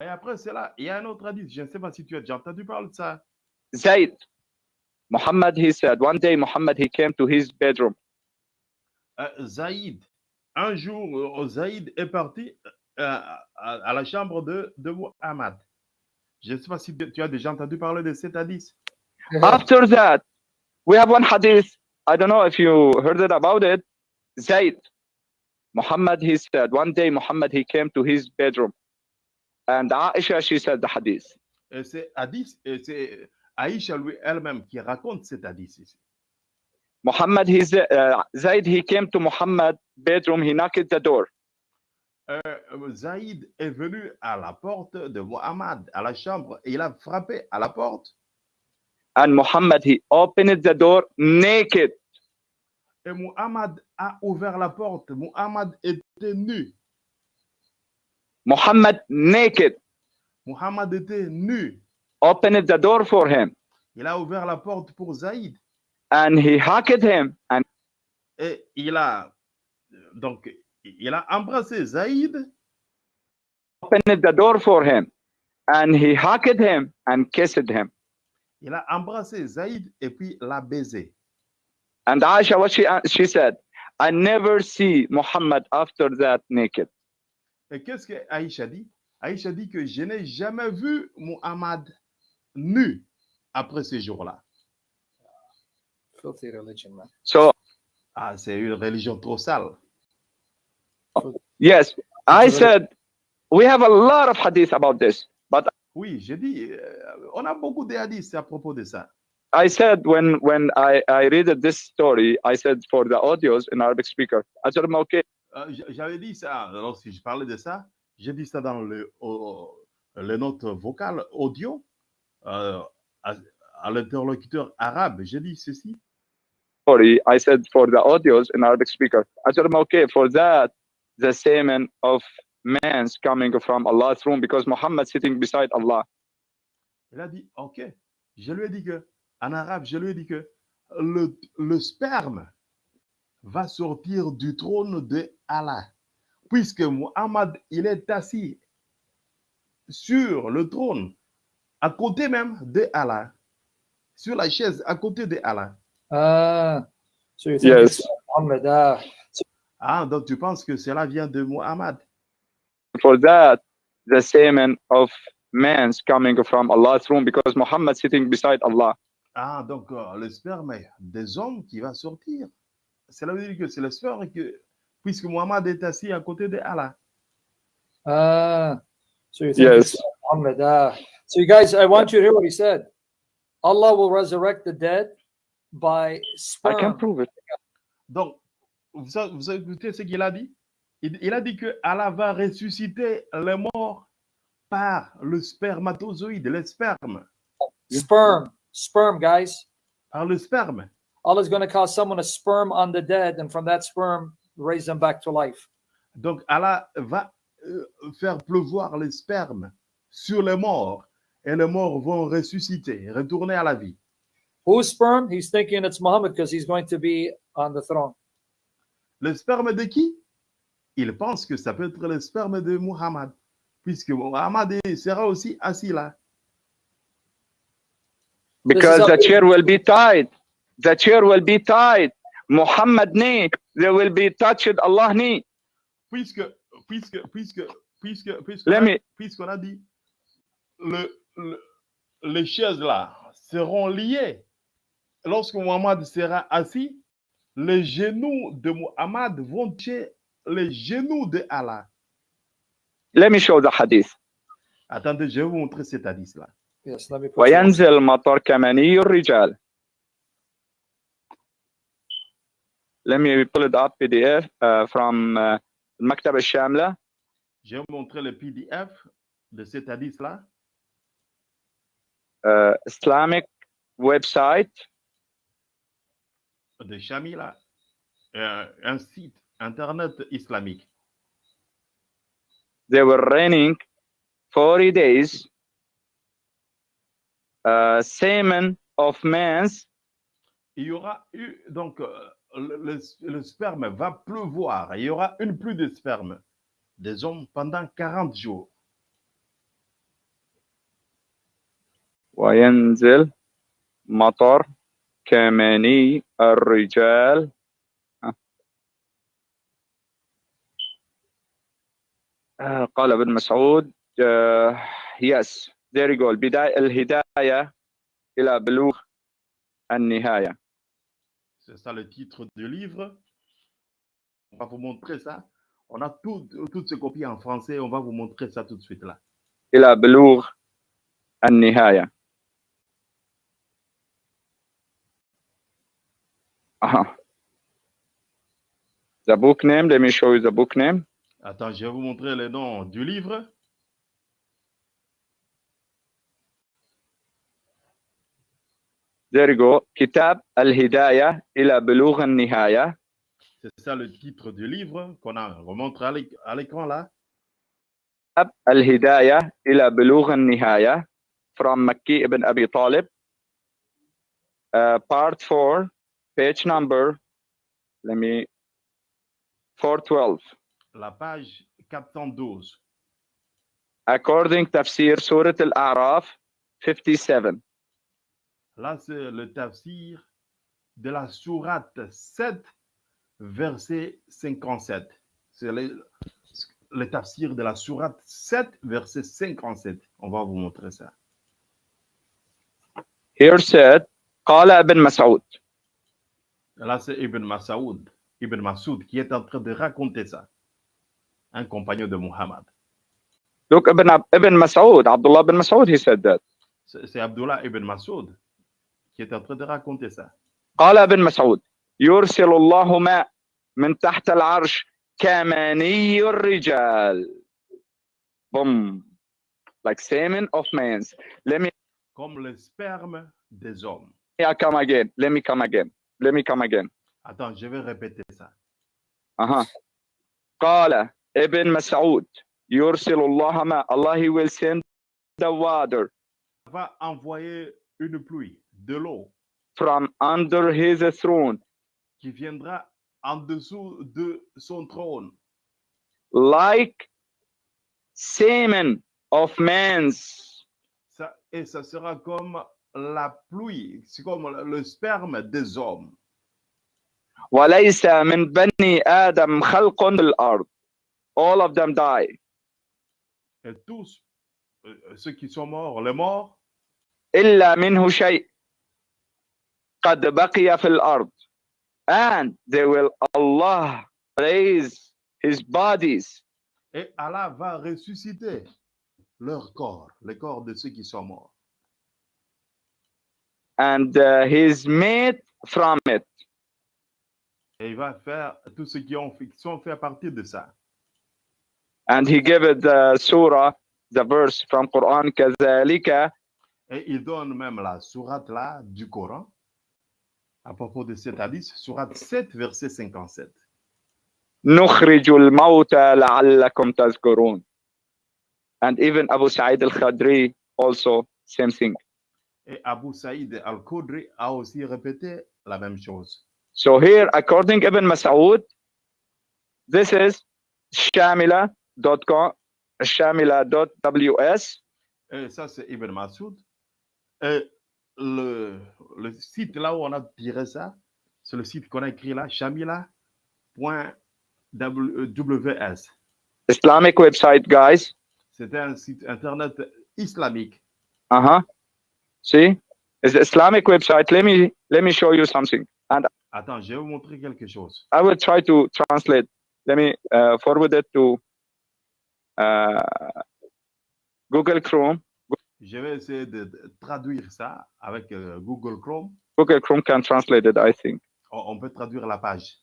Et après cela, il y a un autre hadith. Je ne sais pas si tu as déjà entendu parler de ça. Zayd. Muhammad, he said, one day Muhammad, he came to his bedroom Euh, Zaïd, un jour, euh, Zaïd est parti euh, à, à la chambre de, de Muhammad. Je ne sais pas si tu as déjà entendu parler de cet hadith. After that, we have one hadith. I don't know if you heard it about it. Zaid, Muhammad, he said, one day Muhammad, he came to his bedroom. And Aisha, she said the hadith. C'est hadith, et c'est Aïcha lui elle-même qui raconte cet hadith ici. Muhammad, he's, uh, Zayd, he came to Muhammad bedroom, he knocked at the door. Euh, Zaïd est venu à la porte de Muhammad, à la chambre, et il a frappé à la porte. And Muhammad, he opened the door naked. Et Muhammad a ouvert la porte. Muhammad était nu. Muhammad naked. Muhammad était nu. Opened the door for him. Il a ouvert la porte pour Zaïd. And he hugged him. And Et il a donc il a embrassé Zaïd opened the door for him. And he hugged him and kissed him. Il a embrassé Zaïd et puis l'a baisé. And Aisha, what she, she said, I never see Muhammad after that naked. Et qu'est-ce que Aïcha dit? Aïcha dit que je n'ai jamais vu Muhammad nu après ces jours-là. Filthy religion, man. So, Ah, c'est une religion trop sale. yes, I said, we have a lot of hadith about this. Oui, j'ai dit, euh, on a beaucoup de hadiths à propos de ça. I said, when, when I, I read this story, I said for the audios in Arabic speaker, okay, Euh, J'avais dit ça, lorsque je parlais de ça, j'ai dit ça dans le, au- les notes vocales audio euh, à, à l'interlocuteur arabe. J'ai dit ceci. story, I said for the audios in Arabic speaker, I said, okay, for that, the semen of man's coming from Allah's room because Muhammad sitting beside Allah. Il a dit, OK. Je lui ai dit que, en arabe, je lui ai dit que le, le sperme va sortir du trône de Allah. Puisque Muhammad, il est assis sur le trône, à côté même de Allah, sur la chaise à côté de Allah. Ah, so you think Yes. Ah, Ah, donc tu penses que cela vient de Muhammad? For that, the semen of man's coming from Allah's room because Muhammad sitting beside Allah. Ah, donc euh, le sperme des hommes qui va sortir. Cela veut dire que c'est le sperme que, puisque Muhammad est assis à côté de Allah. ah, so you think Yes. Muhammad? Ah, so you guys, I want you to hear what he said. Allah will resurrect the dead by sperm. I can prove it. Donc, vous, sa- vous écoutez ce qu'il a dit il, il a dit que Allah va ressusciter les morts par le spermatozoïde, le sperme. Sperm, sperm, guys. Par le sperme. Allah's going to cause someone to sperm on the dead, and from that sperm, raise them back to life. Donc, Allah va euh, faire pleuvoir le sperme sur les morts et les morts vont ressusciter, retourner à la vie. Whose sperm? He's thinking it's Muhammad because he's going to be on the throne. Le sperme de qui? Il pense que ça peut être le sperme de Muhammad, puisque Muhammad sera aussi assis là. Because the chair will be tied. The chair will be tied. Muhammad knee, they will be touched Allah knee. Puisque, puisque, puisque, puisque, puisque, Let me- puisqu'on a dit, le, le- les chaises là seront liées. Lorsque Muhammad sera assis, les genoux de Muhammad vont toucher les genoux de Allah. Let me show the hadith. Attendez, je vais vous montrer cet hadith là. Yes, let me put you on. وينزل المطر كمني الرجال. Let me pull it up PDF uh, from uh, المكتبة الشاملة. Je vais vous montrer le PDF de cet hadith là. uh, Islamic website. de Shamila, euh, un site internet islamique. They were raining 40 days. Uh, semen of man's Il y aura eu, donc, euh, le, le- le sperme va pleuvoir. Il y aura une pluie de sperme des hommes pendant 40 jours. وينزل مطر كمني الرجال قال ابن مسعود uh, yes there you go البداية الهداية إلى بلوغ النهاية C'est ça le titre du livre. On va vous montrer ça. On a tout- toutes ces copies en français. On va vous montrer ça tout de suite là. إلى بلوغ النهاية أها The book name, let me show you the book name. Attends, je vais vous montrer les noms du livre. There you go. Kitab al-Hidayah ila Belugh al-Nihaya. C'est ça le titre du livre qu'on a remontre à l'écran là. Kitab al-Hidayah ila Belugh al-Nihaya from Makki ibn Abi Talib. Uh, part 4, page number, let me, 412 la page 412. According to tafsir Surat al-A'raf 57. Là, c'est le tafsir de la sourate 7, verset 57. C'est le, tafsir de la sourate 7, verset 57. On va vous montrer ça. Here said, Qala ibn Mas'ud. Là, c'est Ibn Mas'ud, Ibn Mas'ud qui est en train de raconter ça. Un compagnon de Muhammad. Look, Ibn, Ibn Mas'ud, Abdullah ibn Mas'ud, he said that. C'est Abdullah Ibn Masoud qui est en train de raconter ça. قال ابن مسعود يرسل الله ماء من تحت العرش كماني الرجال boom like semen of men let me Comme le sperme des hommes. come again let me come again let me come again Attends, je vais répéter ça. uh-huh. قال ابن مسعود يرسل الله ماء Allah he will send the water va envoyer une pluie, de l'eau, from under his throne qui viendra en dessous de son trône, like semen of men's Ça, et ça sera comme la pluie, c'est comme le sperme des hommes. وليس من بني آدم خلق بالأرض all of them die Et tous euh, ceux qui sont morts, les morts, إلا منه شيء قد بقي في الأرض and they will Allah raise his bodies et Allah va ressusciter leur corps, les corps de ceux qui sont morts. and uh, his made from it Et il va faire tous ceux qui, ont, fait- qui sont fait à partir de ça. and he gave it the surah the verse from Quran كذلك Et il donne même la sourate là du Coran à propos de cet hadith, sourate 7, verset 57. نخرج الموتى لعلكم تذكرون and even Abu Sa'id al-Khadri also same thing Et Abu Saïd al-Khudri a aussi répété la même chose. So here, according Ibn Mas'ud, this is shamila.com, shamila.ws, Et ça, c'est Ibn Masoud. Et le, le site là où on a tiré ça, c'est le site qu'on a écrit là, shamila.ws. Islamic website, guys. C'était un site internet islamique. Uh-huh. See? It's Islamic website. Let me let me show you something. Attends, je vais vous montrer quelque chose. I will try to translate. Let me uh, forward it to uh, Google Chrome. Je vais essayer de traduire ça avec euh, Google Chrome. Google Chrome can translate it, I think. On, peut traduire la page.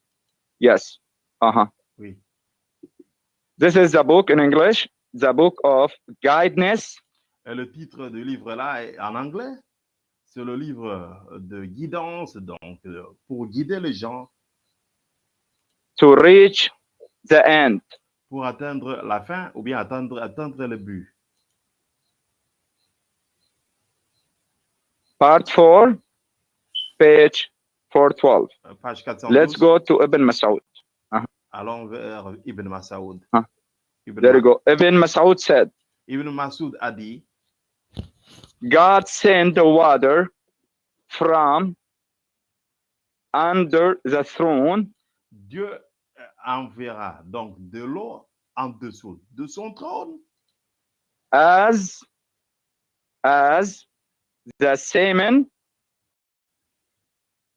Yes. Uh-huh. Oui. This is the book in English, the book of guidance Et le titre du livre là est en anglais. C'est le livre de guidance, donc euh, pour guider les gens to reach the end. Pour atteindre la fin ou bien atteindre, atteindre le but. Part 4, page 412. Euh, Page 412. Let's go to Ibn Mas'ud. Allons vers Ibn Masoud. Ah. Ibn, There you go. Ibn Mas'ud said, Ibn Masoud a dit God sent the water from under the throne Dieu enverra donc de l'eau en dessous de son trône. As, as the semen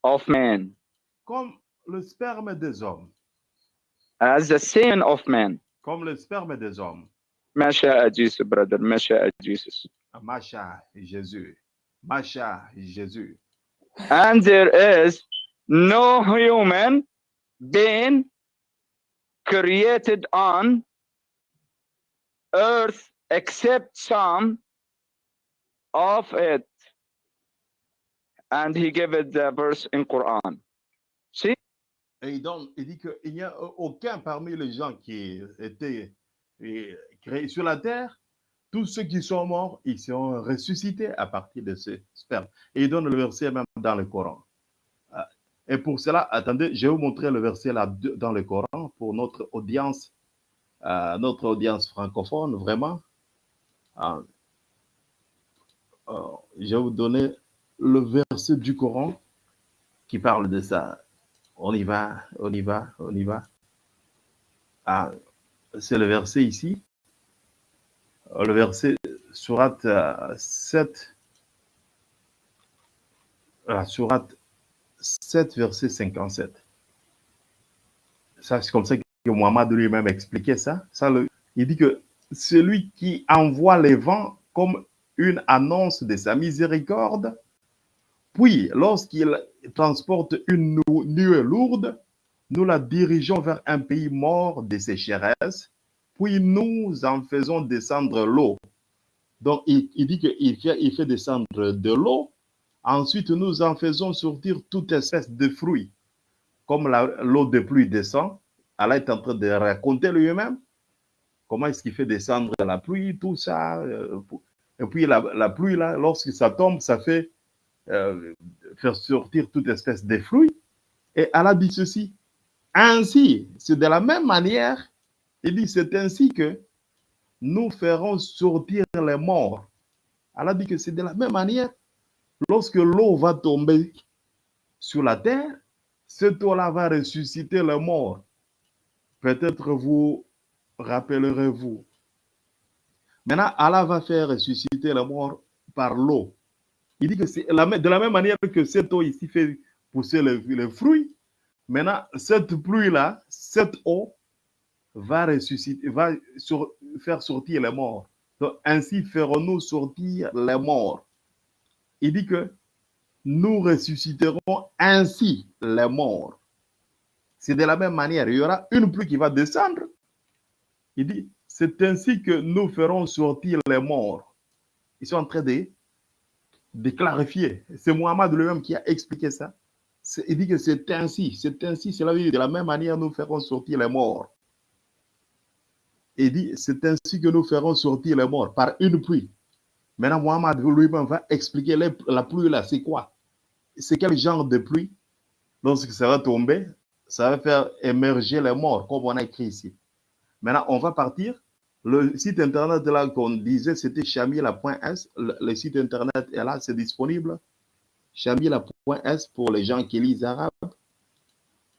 of man. Comme le sperme des hommes. As the semen of man. Comme le sperme des hommes. Masha Jesus, brother. Masha Jesus. Masha Jésus. Masha Jésus. And there is no human being created on earth except some of it. And he gave it the verse in Quran. See? Et il dit qu'il n'y a aucun parmi les gens qui étaient créés sur la terre, tous ceux qui sont morts, ils sont ressuscités à partir de ce sperme. Et il donne le verset même dans le Coran. Et pour cela, attendez, je vais vous montrer le verset là dans le Coran pour notre audience, euh, notre audience francophone, vraiment. Ah, euh, je vais vous donner le verset du Coran qui parle de ça. On y va, on y va, on y va. Ah, c'est le verset ici. Euh, Le verset surat euh, 7. La surat 7, verset 57. Ça, c'est comme ça que Mohammed lui-même expliquait ça. ça le- il dit que celui qui envoie les vents comme une annonce de sa miséricorde, puis lorsqu'il transporte une nu- nuée lourde, nous la dirigeons vers un pays mort de sécheresse, puis nous en faisons descendre l'eau. Donc, il, il dit qu'il fait, il fait descendre de l'eau. Ensuite, nous en faisons sortir toute espèce de fruits. Comme l'eau de pluie descend, Allah est en train de raconter lui-même comment est-ce qu'il fait descendre la pluie, tout ça. euh, Et puis, la, la pluie, là, lorsque ça tombe, ça fait euh, faire sortir toute espèce de fruits. Et Allah dit ceci. Ainsi, c'est de la même manière, il dit, c'est ainsi que nous ferons sortir les morts. Allah dit que c'est de la même manière, lorsque l'eau va tomber sur la terre, cette eau-là va ressusciter les morts. Peut-être vous rappellerez-vous. Maintenant, Allah va faire ressusciter les morts par l'eau. Il dit que c'est de la même manière que cette eau ici fait pousser les, fruits. Maintenant, cette pluie-là, cette eau va ressusciter, va faire sortir les morts. Ainsi ferons-nous sortir les morts. Il dit que nous ressusciterons ainsi les morts. C'est de la même manière. Il y aura une pluie qui va descendre. Il dit, c'est ainsi que nous ferons sortir les morts. Ils sont en train de, clarifier. C'est Mohamed lui-même qui a expliqué ça. Il dit que c'est ainsi, c'est ainsi, c'est la vie. De la même manière, nous ferons sortir les morts. Il dit, c'est ainsi que nous ferons sortir les morts par une pluie. Maintenant, Mohamed lui-même va expliquer la pluie là, c'est quoi? C'est quel genre de pluie? Lorsque ça va tomber, ça va faire émerger les morts, comme on a écrit ici. Maintenant, on va partir. Le site internet là qu'on disait, c'était chamila.s. Le, le site internet est là, c'est disponible. Chamila.s pour les gens qui lisent arabe.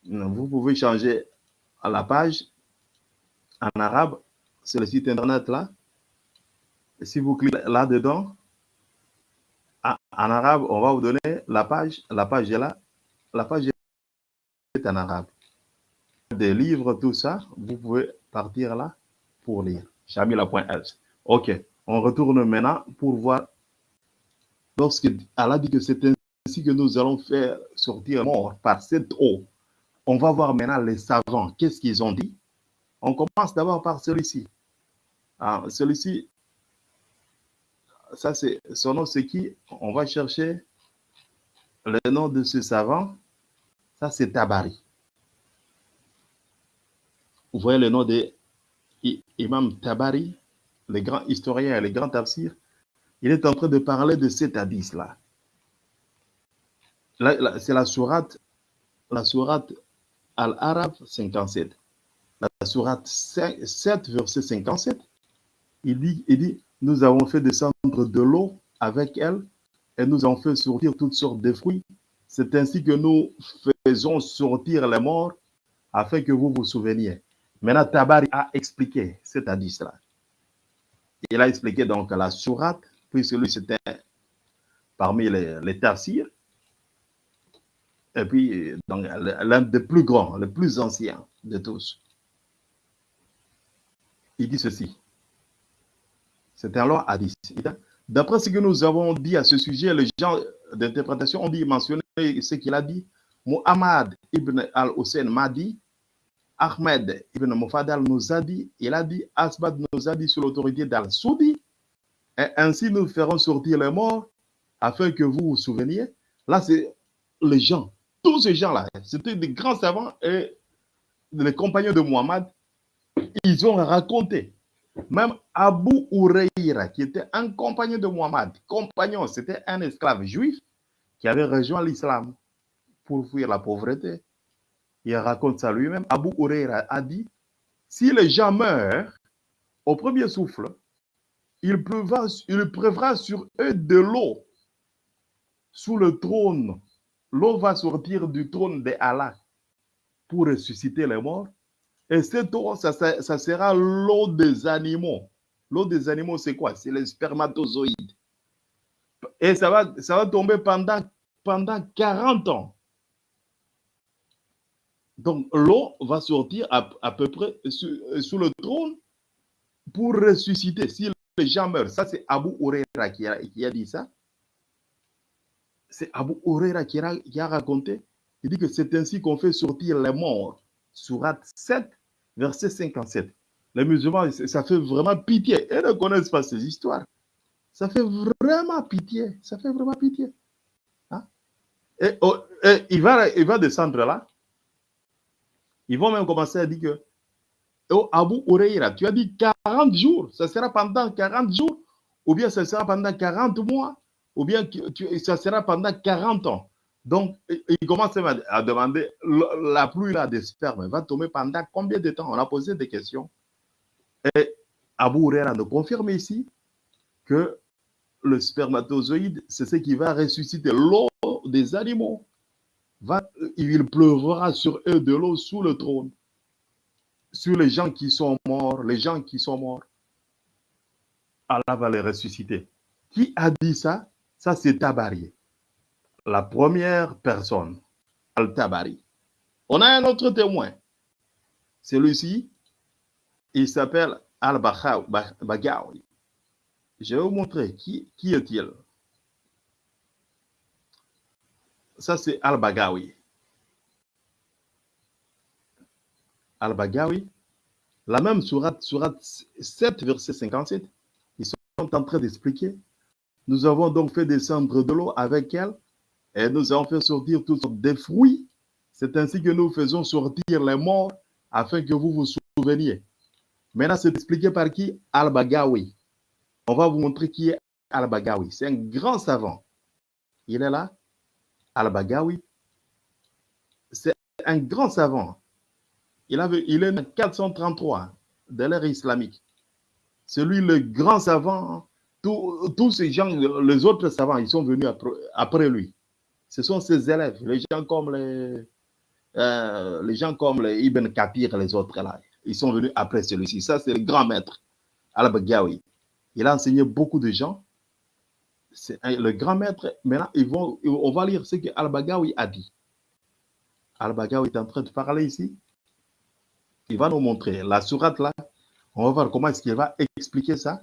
Vous pouvez changer à la page en arabe. C'est le site internet là. Si vous cliquez là-dedans, en arabe, on va vous donner la page. La page est là. La page est en arabe. Des livres, tout ça, vous pouvez partir là pour lire. Ok, on retourne maintenant pour voir. Lorsque Allah dit que c'est ainsi que nous allons faire sortir mort par cette eau, on va voir maintenant les savants. Qu'est-ce qu'ils ont dit? On commence d'abord par celui-ci. Ah, celui-ci, ça c'est son nom, c'est qui? On va chercher le nom de ce savant. Ça c'est Tabari. Vous voyez le nom de Imam Tabari, le grand historien et le grand tafsir. Il est en train de parler de cet hadith-là. Là, là, c'est la sourate, la sourate Al-Arab 57. La sourate 5 7, verset 57. Il dit, il dit, nous avons fait descendre de l'eau avec elle et nous avons fait sortir toutes sortes de fruits. C'est ainsi que nous faisons sortir les morts afin que vous vous souveniez. Maintenant, Tabari a expliqué cet hadith-là. Il a expliqué donc la sourate puisque lui, c'était parmi les, les. Et puis, l'un des plus grands, le plus ancien de tous. Il dit ceci. C'est loi hadith. D'après ce que nous avons dit à ce sujet, les gens d'interprétation ont dit, mentionné ce qu'il a dit. Muhammad ibn al-Hussein m'a dit, Ahmed ibn Mufadal nous a dit, il a dit, Asbad nous a dit sur l'autorité d'Al-Soudi, et ainsi nous ferons sortir les morts afin que vous vous souveniez. Là, c'est les gens, tous ces gens-là, c'était des grands savants et les compagnons de Muhammad, ils ont raconté. Même Abu Huraira, qui était un compagnon de Muhammad, compagnon, c'était un esclave juif qui avait rejoint l'islam pour fuir la pauvreté. Il raconte ça lui-même. Abu Huraira a dit, si les gens meurent au premier souffle, il pleuvra, sur eux de l'eau sous le trône. L'eau va sortir du trône de Allah pour ressusciter les morts. Et cette eau, ça, ça- sera l'eau des animaux. L'eau des animaux, c'est quoi? C'est les spermatozoïdes. Et ça va, ça va tomber pendant, pendant 40 ans. Donc, l'eau va sortir à, à peu près sous, le trône pour ressusciter. Si les gens meurent, ça c'est Abu Huraira qui a, qui a dit ça. C'est Abu Huraira qui qui a raconté. Il dit que c'est ainsi qu'on fait sortir les morts. Surat 7, verset 57. Les musulmans, ça fait vraiment pitié. Ils ne connaissent pas ces histoires. Ça fait vraiment pitié. Ça fait vraiment pitié. Hein? Et, oh, et il, va, il va descendre là. Ils vont même commencer à dire que oh, Abu Huraira, tu as dit 40 jours, ça sera pendant 40 jours, ou bien ça sera pendant 40 mois, ou bien ça sera pendant 40 ans. Donc, il commence à demander la pluie là des spermes va tomber pendant combien de temps? On a posé des questions. Et Abu Huraira nous confirme ici que le spermatozoïde, c'est ce qui va ressusciter l'eau des animaux. Va, il pleuvra sur eux de l'eau sous le trône sur les gens qui sont morts, les gens qui sont morts, Allah va les ressusciter. Qui a dit ça? Ça, c'est Tabari. La première personne, Al-Tabari. On a un autre témoin. Celui-ci, il s'appelle Al-Bagawi. Je vais vous montrer qui, est-il. Ça, c'est Al-Bagawi. Al-Bagawi, la même surat, surat 7, verset 57, ils sont en train d'expliquer. Nous avons donc fait descendre de l'eau avec elle et nous avons fait sortir toutes sortes de fruits. C'est ainsi que nous faisons sortir les morts afin que vous vous souveniez. Maintenant, c'est expliqué par qui? Al-Bagawi. On va vous montrer qui est Al-Bagawi. C'est un grand savant. Il est là. Al-Bagawi. C'est un grand savant. Il, avait, il est en 433 de l'ère islamique. C'est lui le grand savant. Tous, ces gens, les autres savants, ils sont venus après lui. Ce sont ses élèves, les gens comme les, euh, gens comme Ibn Kathir et les autres là. Ils sont venus après celui-ci. Ça, c'est le grand maître, Al-Baghawi. Il a enseigné beaucoup de gens. C'est le grand maître. Maintenant, ils on va lire ce que Al-Baghawi a dit. Al-Baghawi est en train de parler ici. Il va nous montrer la sourate là. On va voir comment est-ce qu'il va expliquer ça.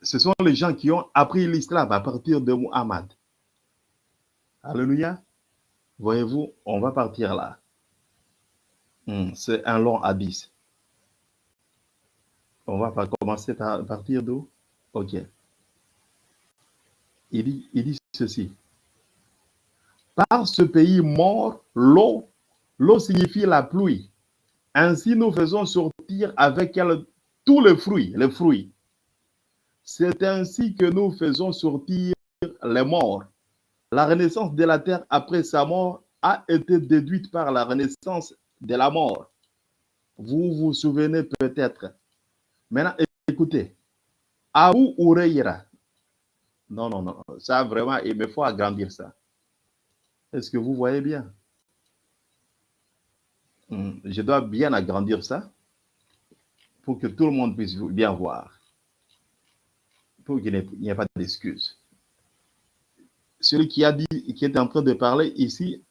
Ce sont les gens qui ont appris l'islam à partir de Muhammad. Alléluia. Voyez-vous, on va partir là. Hmm, C'est un long hadith. On va commencer par partir d'où? Ok. Il dit, il dit ceci. Par ce pays mort, l'eau, l'eau signifie la pluie. Ainsi, nous faisons sortir avec elle tous les fruits, les fruits. C'est ainsi que nous faisons sortir les morts. La renaissance de la terre après sa mort a été déduite par la renaissance de la mort. Vous vous souvenez peut-être. Maintenant, écoutez. Abu Huraira. Non, non, non. Ça, vraiment, il me faut agrandir ça. Est-ce que vous voyez bien? Hmm, Je dois bien agrandir ça pour que tout le monde puisse bien voir. pour qu'il n'y ait- pas d'excuse. Celui qui a dit, qui est en train de parler ici,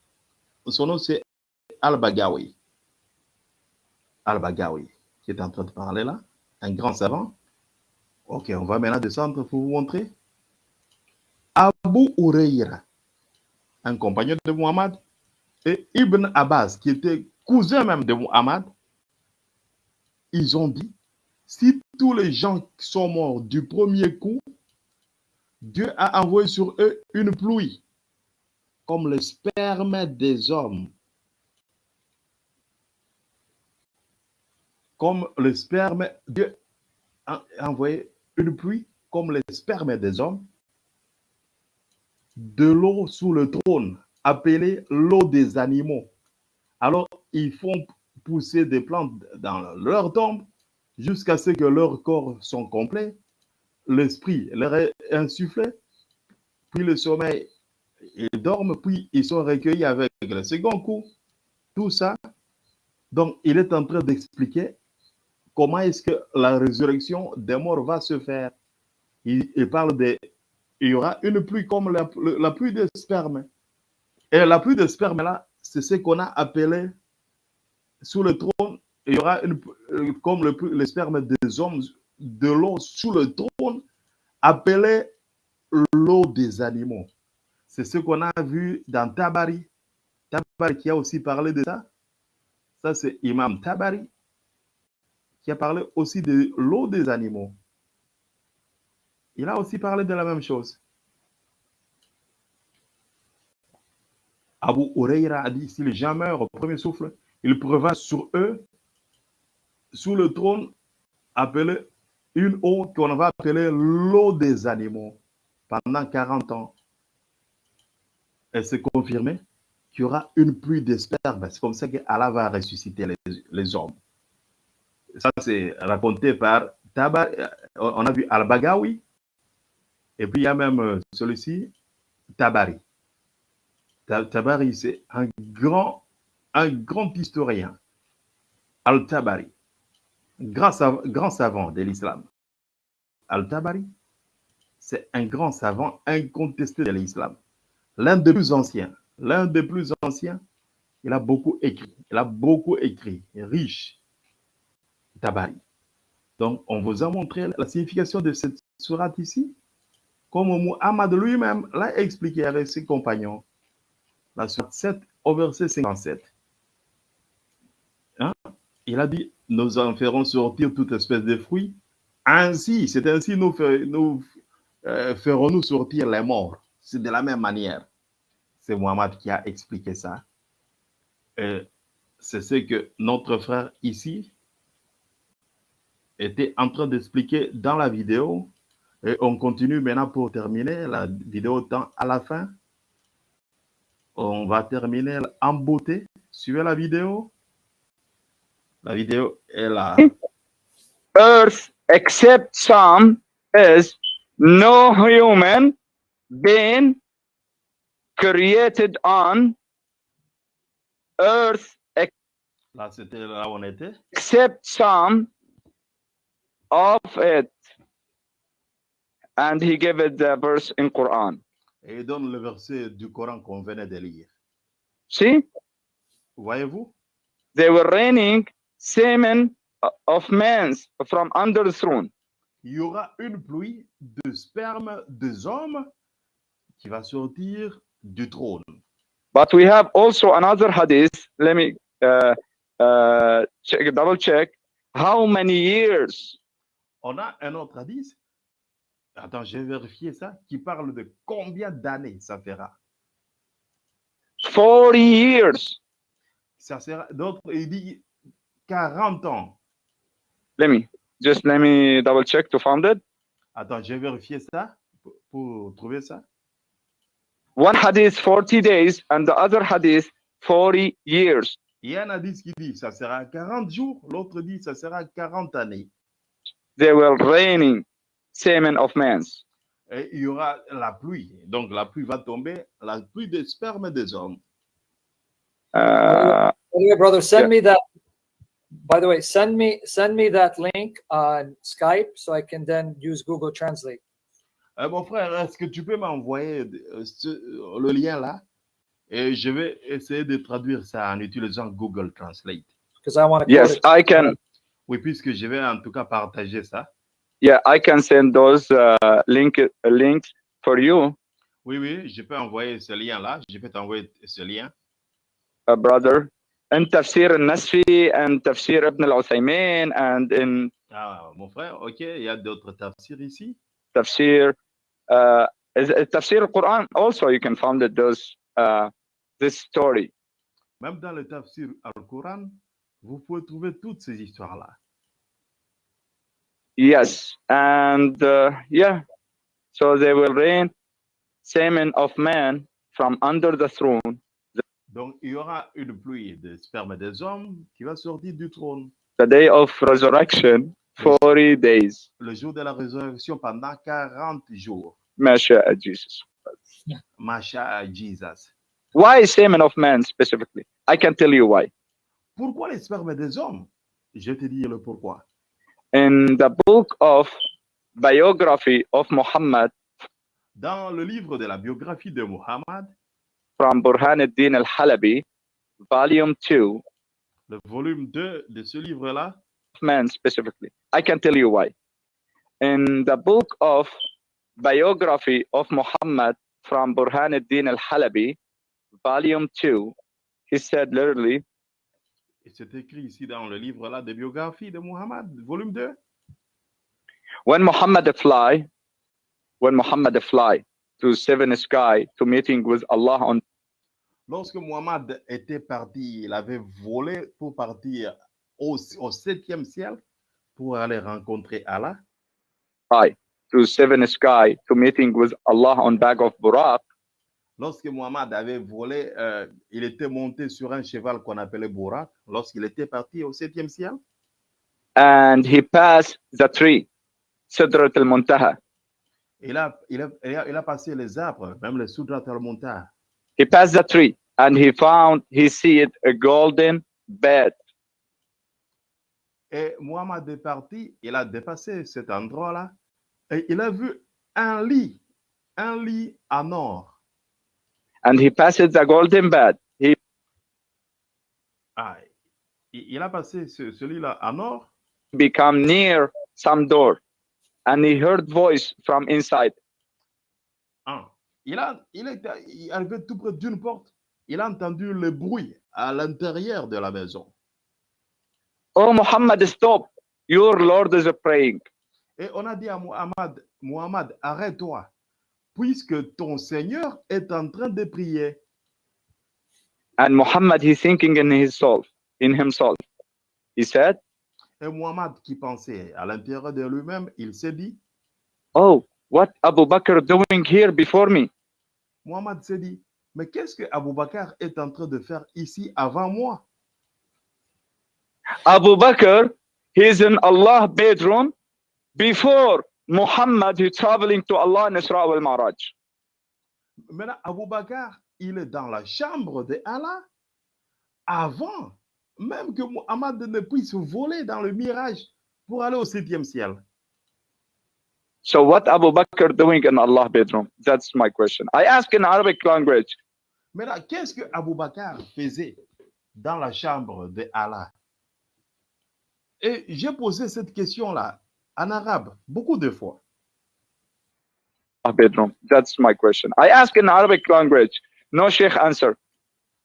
son nom c'est Al-Bagawi. Al-Bagawi, qui est en train de parler là, un grand savant. Ok, on va maintenant descendre pour vous montrer. Abu Huraira, un compagnon de Muhammad, et Ibn Abbas, qui était cousin même de Muhammad, ils ont dit, si tous les gens sont morts du premier coup, Dieu a envoyé sur eux une pluie, comme le sperme des hommes. Comme le sperme, Dieu a envoyé une pluie, comme le sperme des hommes, de l'eau sous le trône, appelée l'eau des animaux. Alors, ils font pousser des plantes dans leur tombe jusqu'à ce que leurs corps sont complets. L'esprit leur est insufflé, puis le sommeil, ils dorment, puis ils sont recueillis avec le second coup. Tout ça. Donc, il est en train d'expliquer comment est-ce que la résurrection des morts va se faire. Il, parle de, il y aura une pluie comme la, pluie de sperme. Et la pluie de sperme là, c'est ce qu'on a appelé sous le trône. Il y aura euh, comme le, le sperme des hommes, de l'eau sous le trône, appelé l'eau des animaux. C'est ce qu'on a vu dans Tabari. Tabari qui a aussi parlé de ça. Ça, c'est Imam Tabari qui a parlé aussi de l'eau des animaux. Il a aussi parlé de la même chose. Abu Huraira a dit, si les gens meurent au premier souffle, il prévoit sur eux, sous le trône, appelé une eau qu'on va appeler l'eau des animaux pendant 40 ans. Et c'est confirmé? Qu'il y aura une pluie d'esperme. C'est comme ça qu'Allah va ressusciter les, hommes. Ça, c'est raconté par Tabar. On a vu Al-Bagawi. Et puis, il y a même celui-ci, Tabari. Tabari, c'est un grand, un grand historien. Al-Tabari, grand, sav grand savant de l'islam. Al-Tabari, c'est un grand savant incontesté de l'islam. L'un des plus anciens, l'un des plus anciens, il a beaucoup écrit, il a beaucoup écrit, riche. Tabari. Donc, on vous a montré la signification de cette sourate ici, comme Muhammad lui-même l'a expliqué avec ses compagnons. La sourate 7 au verset 57. Hein? Il a dit, nous en ferons sortir toute espèce de fruits. Ainsi, c'est ainsi nous, nous euh, ferons-nous sortir les morts. C'est de la même manière. C'est Muhammad qui a expliqué ça. C'est ce que notre frère ici était en train d'expliquer dans la vidéo. Et on continue maintenant pour terminer. La vidéo tend à la fin. On va terminer en beauté. Suivez la vidéo. La vidéo est là. Earth, except some, is no human being created on earth Là, c'était là où on était. except some of it. And he gave it the verse in Quran. Et il donne le verset du Coran qu'on venait de lire. See, Voyez-vous? they were raining semen of men from under the throne. Il y aura une pluie de sperme des hommes qui va sortir du trône. But we have also another hadith. Let me uh, uh, check, double check. How many years? On a un autre hadith. Attends, j'ai vérifié ça. Qui parle de combien d'années ça fera. 40 years. Ça sera. D'autres, il dit 40 ans. Let me just let me double check to find it. Attends, j'ai vérifié ça pour, pour trouver ça. One hadith 40 days and the other hadith 40 years. Il y a un hadith qui dit ça sera 40 jours. L'autre dit ça sera 40 années. They were raining semen of men. Et il y aura la pluie. Donc la pluie va tomber, la pluie des spermes des hommes. Uh, Anyway, brother, send Yeah. me that. By the way, send me send me that link on Skype so I can then use Google Translate. Euh, mon frère, est-ce que tu peux m'envoyer euh, le lien là? Et je vais essayer de traduire ça en utilisant Google Translate. because I want to Yes, I can. Oui, puisque je vais en tout cas partager ça. Yeah, I can send those uh, link links for you, Oui, oui, je peux envoyer ce lien là. Je peux t'envoyer ce lien. uh, brother. In Tafsir al-Nasfi and Tafsir Ibn al-Uthaymin and in Ah, mon frère, ok, il y a d'autres tafsirs ici. Tafsir, uh, Tafsir al-Quran also you can find it, those, uh, this story. Même dans le tafsir al-Quran, vous pouvez trouver toutes ces histoires-là. Yes, and uh, yeah, so they will rain semen of man from under the throne Donc, il y aura une pluie de sperme des hommes qui va sortir du trône the day of resurrection, 40 days. le jour de la résurrection pendant 40 jours. Masha Jesus. Masha Jesus. Why semen of man specifically? I can tell you why. Pourquoi les spermes des hommes? Je te dire le pourquoi. In the book of biography of Muhammad Dans le livre de la biographie de Muhammad, from Burhanuddin al-Halabi, volume 2, le volume 2 de ce livre-là, man specifically. I can tell you why. In the book of biography of Muhammad from Burhanuddin al-Halabi, volume 2, he said literally, et c'est écrit ici dans le livre-là de biographie de Muhammad, volume 2, when Muhammad fly, when Muhammad fly to seven sky to meeting with Allah on lorsque Muhammad était parti, il avait volé pour partir au, au septième ciel pour aller rencontrer Allah. high, to seven sky to meeting with Allah on back of Buraq, Lorsque Muhammad avait volé, euh, il était monté sur un cheval qu'on appelait Bourak. Lorsqu'il était parti au septième ciel, and he passed the tree, Sidrat al-Muntaha. il a, il, a, il, a, il a passé les arbres, même Soudrat al-Muntaha. He passed the tree and he found, he see it, a golden bed. Et Muhammad est parti, il a dépassé cet endroit-là et il a vu un lit, un lit en or. And he passed the golden bed. He Ah, il il a passé ce, ce lit-là en or become near some door and he heard voice from inside. Ah, il, a, il est arrivé tout près d'une porte. Il a entendu le bruit à l'intérieur de la maison. Oh Muhammad, stop. Your Lord is praying. Et on a dit à Muhammad, Muhammad, arrête-toi, puisque ton Seigneur est en train de prier. And Muhammad, he's thinking in his soul, in himself. He said, Et Muhammad, qui pensait à l'intérieur de lui-même, il s'est dit, Oh, what Abu Bakr doing here before me? Muhammad s'est dit, mais qu'est-ce que Abu Bakr est en train de faire ici avant moi? Abu Bakr, he's in Allah bedroom before Muhammad, he's traveling to Allah in Isra wal Maraj. Maintenant, Abu Bakr, il est dans la chambre de Allah avant même que Muhammad ne puisse voler dans le mirage pour aller au septième ciel. So what Abu Bakr doing in Allah bedroom? That's my question. I ask in Arabic language. Maintenant, qu'est-ce que Abu Bakr faisait dans la chambre de Allah? Et j'ai posé cette question-là en arabe beaucoup de fois. Bedroom. That's my question. I ask in Arabic language. No Sheikh answer.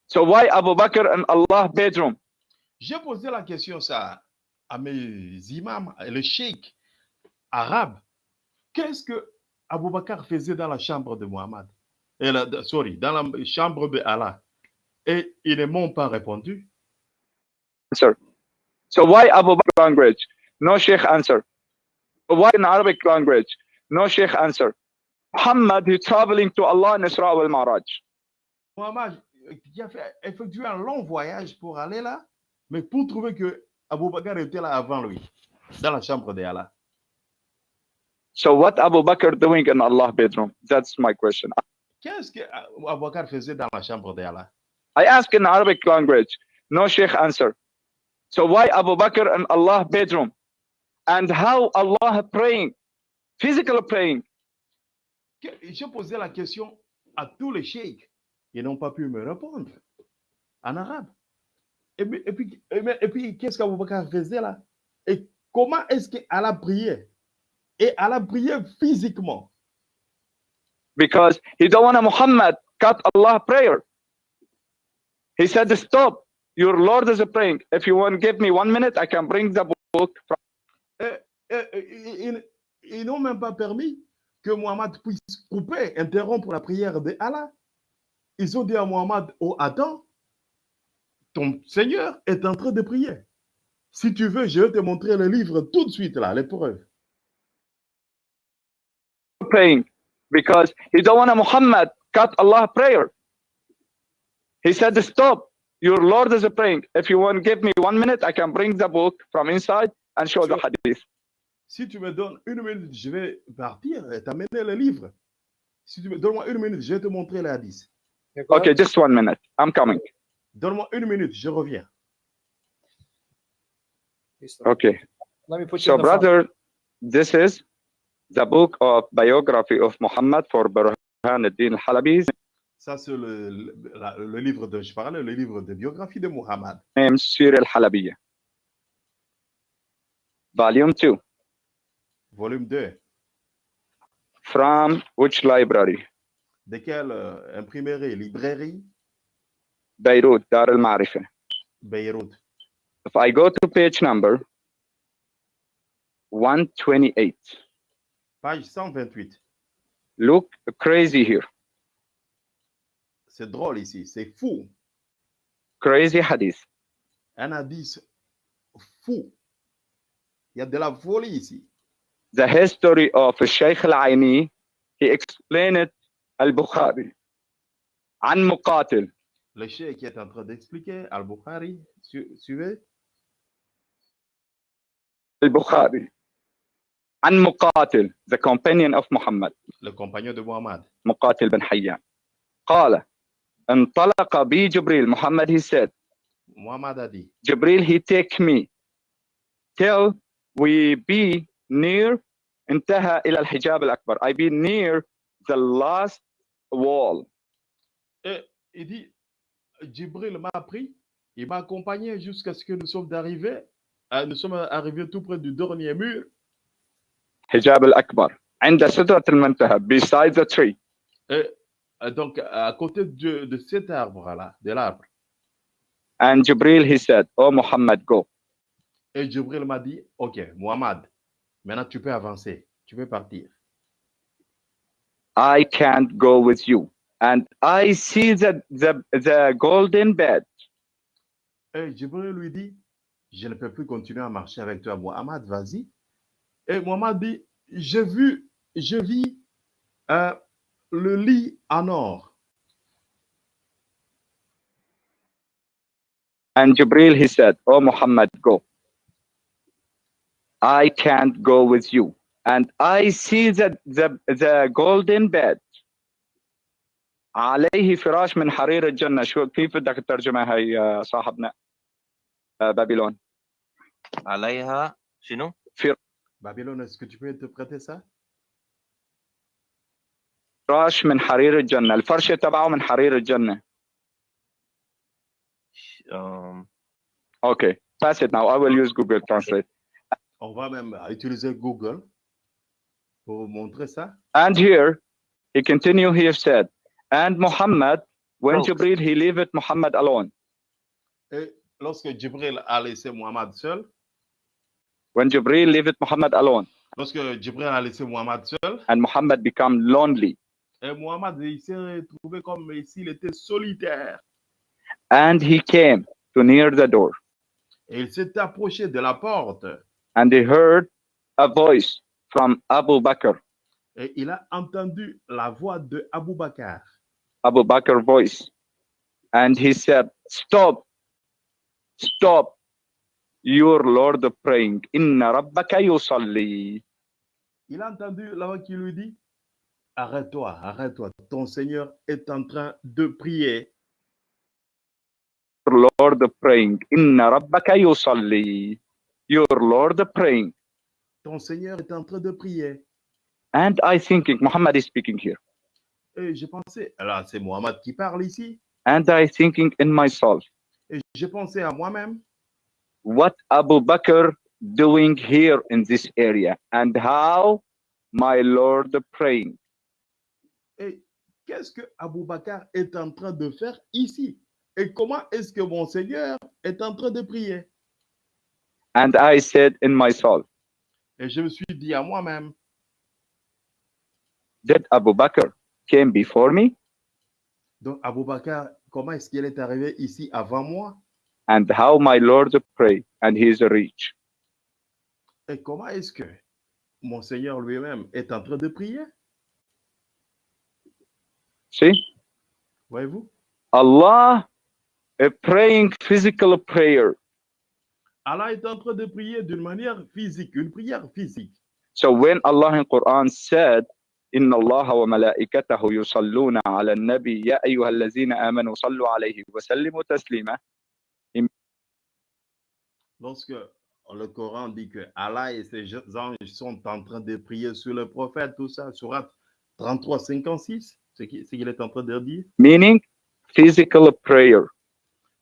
So why Abu Bakr in Allah bedroom? J'ai posé la question ça à mes imams, le cheikh arabe. Qu'est-ce que Abu Bakr faisait dans la chambre de Muhammad? Et la- sorry, dans la chambre de Allah. Et ils ne m'ont pas répondu. Answer. So why Abu Bakr language? No Sheikh answer. Why in Arabic language? No Sheikh answer. Muhammad, he's traveling to Allah in Isra wal Maraj. Muhammad qui a fait, effectué un long voyage pour aller là, mais pour trouver que Abu Bakr était là avant lui, dans la chambre de Allah. So what Abu Bakr doing in Allah bedroom? That's my question. Qu'est-ce que Abu Bakr faisait dans la chambre de Allah? I ask in Arabic language. No Sheikh answer. So why Abu Bakr in Allah bedroom? And how Allah praying? Physical praying? j'ai posé la question à tous les sheikhs. Ils n'ont pas pu me répondre en arabe. Et puis, et puis, et puis- qu'est-ce qu'Aboubacar faisait là? Et comment est-ce qu'Allah priait? Et Allah priait physiquement. Because he don't want Muhammad cut Allah prayer. He said, stop. Your Lord is praying. If you want to give me one minute, I can bring the book. From Et- et- et- Ils, n'ont même pas permis que Muhammad puisse couper, interrompre la prière de Allah. Ils ont dit à Muhammad, oh attends, ton Seigneur est en train de prier. Si tu veux, je vais te montrer le livre tout de suite là, les preuves. praying because he don't want to Muhammad cut Allah prayer. He said, stop. Your Lord is praying. If you want give me one minute, I can bring the book from inside and show the hadith. Si tu me donnes une minute, je vais partir et t'amener le livre. Si tu me donnes-moi une minute, je vais te montrer le hadith. Okay, just one minute. I'm coming. Donne-moi une minute, je reviens. Okay. Let me put you So, in the front. brother, this is the book of biography of Muhammad for Burhan al-Din al-Halabi, Ça, c'est le, le- le livre dont je parlais, le livre de biographie de Muhammad. named Sir al-Halabiyya. Volume 2. Volume 2. From which library? De quelle euh, imprimerie, librairie Beirut, Dar al-Ma'rifah. Beyrouth. If I go to page number 128, Page 128. Look crazy here. C'est drôle ici, c'est fou. Crazy hadith. Un hadith fou. Il y a de la folie ici. The history of Sheikh Al-Aini, he explained Al-Bukhari. An Muqatil. Le Sheikh est en train d'expliquer Al-Bukhari, suivez. Al-Bukhari. عن مقاتل the companion of Muhammad le compagnon de Muhammad. مقاتل بن حيان قال انطلق بي جبريل Muhammad he said Muhammad a dit, Jibril he take me till we be near انتهى إلى الحجاب الأكبر I be near the last wall il dit, Jibril m'a pris, il m'a accompagné jusqu'à ce que nous sommes arrivés, euh, nous sommes arrivés tout près du dernier mur, Hijab al-Akbar, beside the tree. Euh, donc, à côté de, de cet arbre-là, de l'arbre. And Jibril, he said, Oh Muhammad, go. Et Jibril m'a dit, OK, Muhammad, maintenant tu peux avancer, tu peux partir. I can't go with you. And I see the, the, the golden bed. Et Jibril lui dit, je ne peux plus continuer à marcher avec toi, Muhammad, vas-y, Et Muhammad dit, j'ai vu, je vis euh, le lit en or. And Jibril, he said, Oh Muhammad, go. I can't go with you. And I see the, the, the golden bed. عليه فراش من حرير الجنة شو كيف بدك تترجمها هي يا صاحبنا آه، بابلون عليها شنو؟ Babylone, est-ce que tu peux interpréter ça? فراش من حرير الجنة الفرشة تبعه من حرير الجنة Um, Okay, pass it now. I will use Google Translate. On va même utiliser Google pour montrer ça. And here, he continue, he said, and Muhammad, when Oh. Jibril, he leave it Muhammad alone. Et lorsque Jibril a laissé Muhammad seul, When Jibril leave it Muhammad alone, lorsque Jibril a laissé Muhammad seul, and Muhammad become lonely, et Muhammad s'est retrouvé comme s'il était solitaire. and he came to near the door, Et il s'est approché de la porte. And he heard a voice from Abu Bakr, et il a entendu la voix de Abu Bakr. Abu Bakr voice, and he said, "Stop, stop, your Lord praying. Inna rabbaka yusalli." Il a entendu la voix qui lui dit Arrête-toi, arrête-toi, ton Seigneur est en train de prier. Your Lord praying. Inna rabbaka yusalli. Your Lord praying. Ton Seigneur est en train de prier. And I thinking Muhammad is speaking here. Et j'ai pensé, là, c'est Mohammed qui parle ici. And I thinking in myself, Et j'ai pensé à moi-même, what Abu Bakr doing here in this area and how my Lord praying. et qu'est-ce que Abou Bakr est en train de faire ici? Et comment est-ce que mon Seigneur est en train de prier? And I said in myself, Et je me suis dit à moi-même, did Abu Bakr came before me. donc Abou Bakr, comment est-ce qu'il est arrivé ici avant moi? and how my Lord pray and he is rich. Et comment est-ce que mon Seigneur lui-même est en train de prier See, Voyez-vous Allah uh, praying physical prayer. Allah est en train de prier d'une manière physique, une prière physique. So when Allah in Quran said, إن الله وملائكته يصلون على النبي يا أيها الذين آمنوا صلوا عليه وسلموا تسليما lorsque le Coran dit que Allah et ses anges sont en train de prier sur le prophète, tout ça, surat 33, 56, ce qu'il est en train de dire? Meaning physical prayer.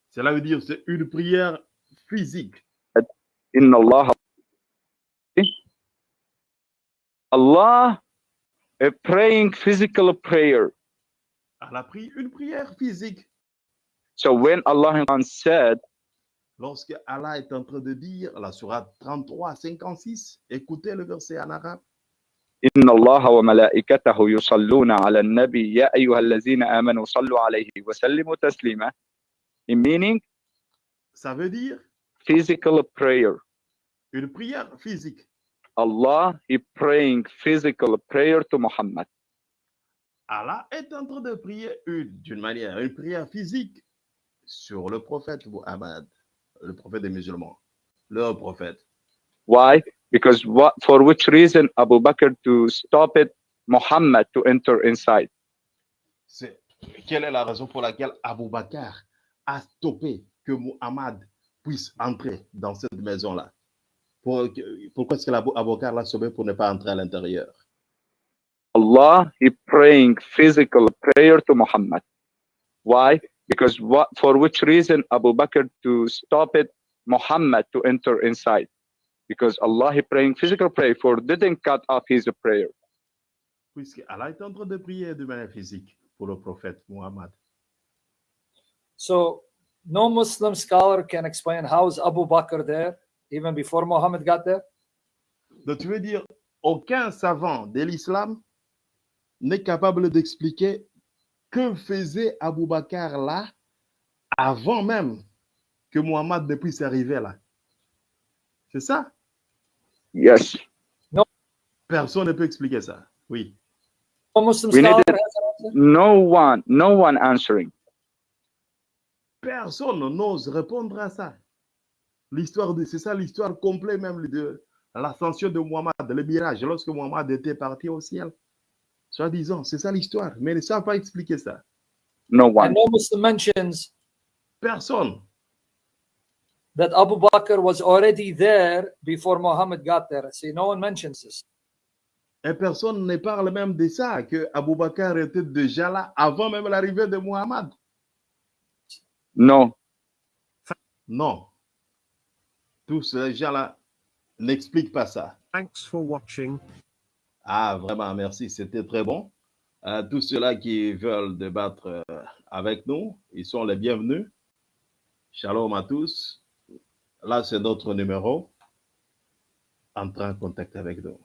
Cela veut dire c'est une prière physique. In Allah. Allah a praying physical prayer. Allah prie une prière physique. So when Allah said, Lorsque Allah est en train de dire, la surat 33, 56, écoutez le verset en arabe. إن الله وملائكته يصلون على النبي يا أيها الذين آمنوا صلوا عليه وسلموا تسليما in meaning Ça veut dire physical prayer. une prière physique. Allah he praying physical prayer to Muhammad. Allah est en train de prier une- d'une manière, une prière physique sur le prophète Muhammad, le prophète des musulmans, leur prophète. Why? Because what for which reason Abu Bakr to stop it Muhammad to enter inside? C'est quelle est la raison pour laquelle Abu Bakr a stoppé que Muhammad puisse entrer dans cette maison-là? Pour- Pourquoi est-ce que l'Abu Abu Bakr l'a sauvé pour ne pas entrer à l'intérieur? Allah he praying physical prayer to Muhammad. Why? Because what for which reason Abu Bakr to stop it Muhammad to enter inside? Because Allah he praying physical prayer for didn't cut off his prayer. Puisque Allah est en train de prier de manière physique pour le prophète Muhammad. So no Muslim scholar can explain how is Abu Bakr there even before Muhammad got there. Donc, tu veux dire, aucun savant de l'islam n'est capable d'expliquer que faisait Abu Bakr là avant même que Muhammad ne puisse arriver là. C'est ça? Yes. Personne ne peut expliquer ça. Oui. We needed-. No one, no one answering. Personne n'ose répondre à ça. L'histoire de, c'est ça l'histoire complète même de l'ascension de Muhammad, le mirage, lorsque Muhammad était parti au ciel. Soi-disant, c'est ça l'histoire. Mais ils ne savent pas expliquer ça. No And one. no Muslim mentions Personne. that Abu Bakr was already there before Muhammad got there. See, no one mentions this. Et personne ne parle même de ça, que Abu Bakr était déjà là avant même l'arrivée de Muhammad. No. Non. Tous ces gens-là n'expliquent pas ça. Thanks for watching. Ah, vraiment, merci, c'était très bon. Euh, tous ceux-là qui veulent débattre euh, avec nous, ils sont les bienvenus. Shalom à tous. Là, c'est notre numéro. Entrez en contact avec nous.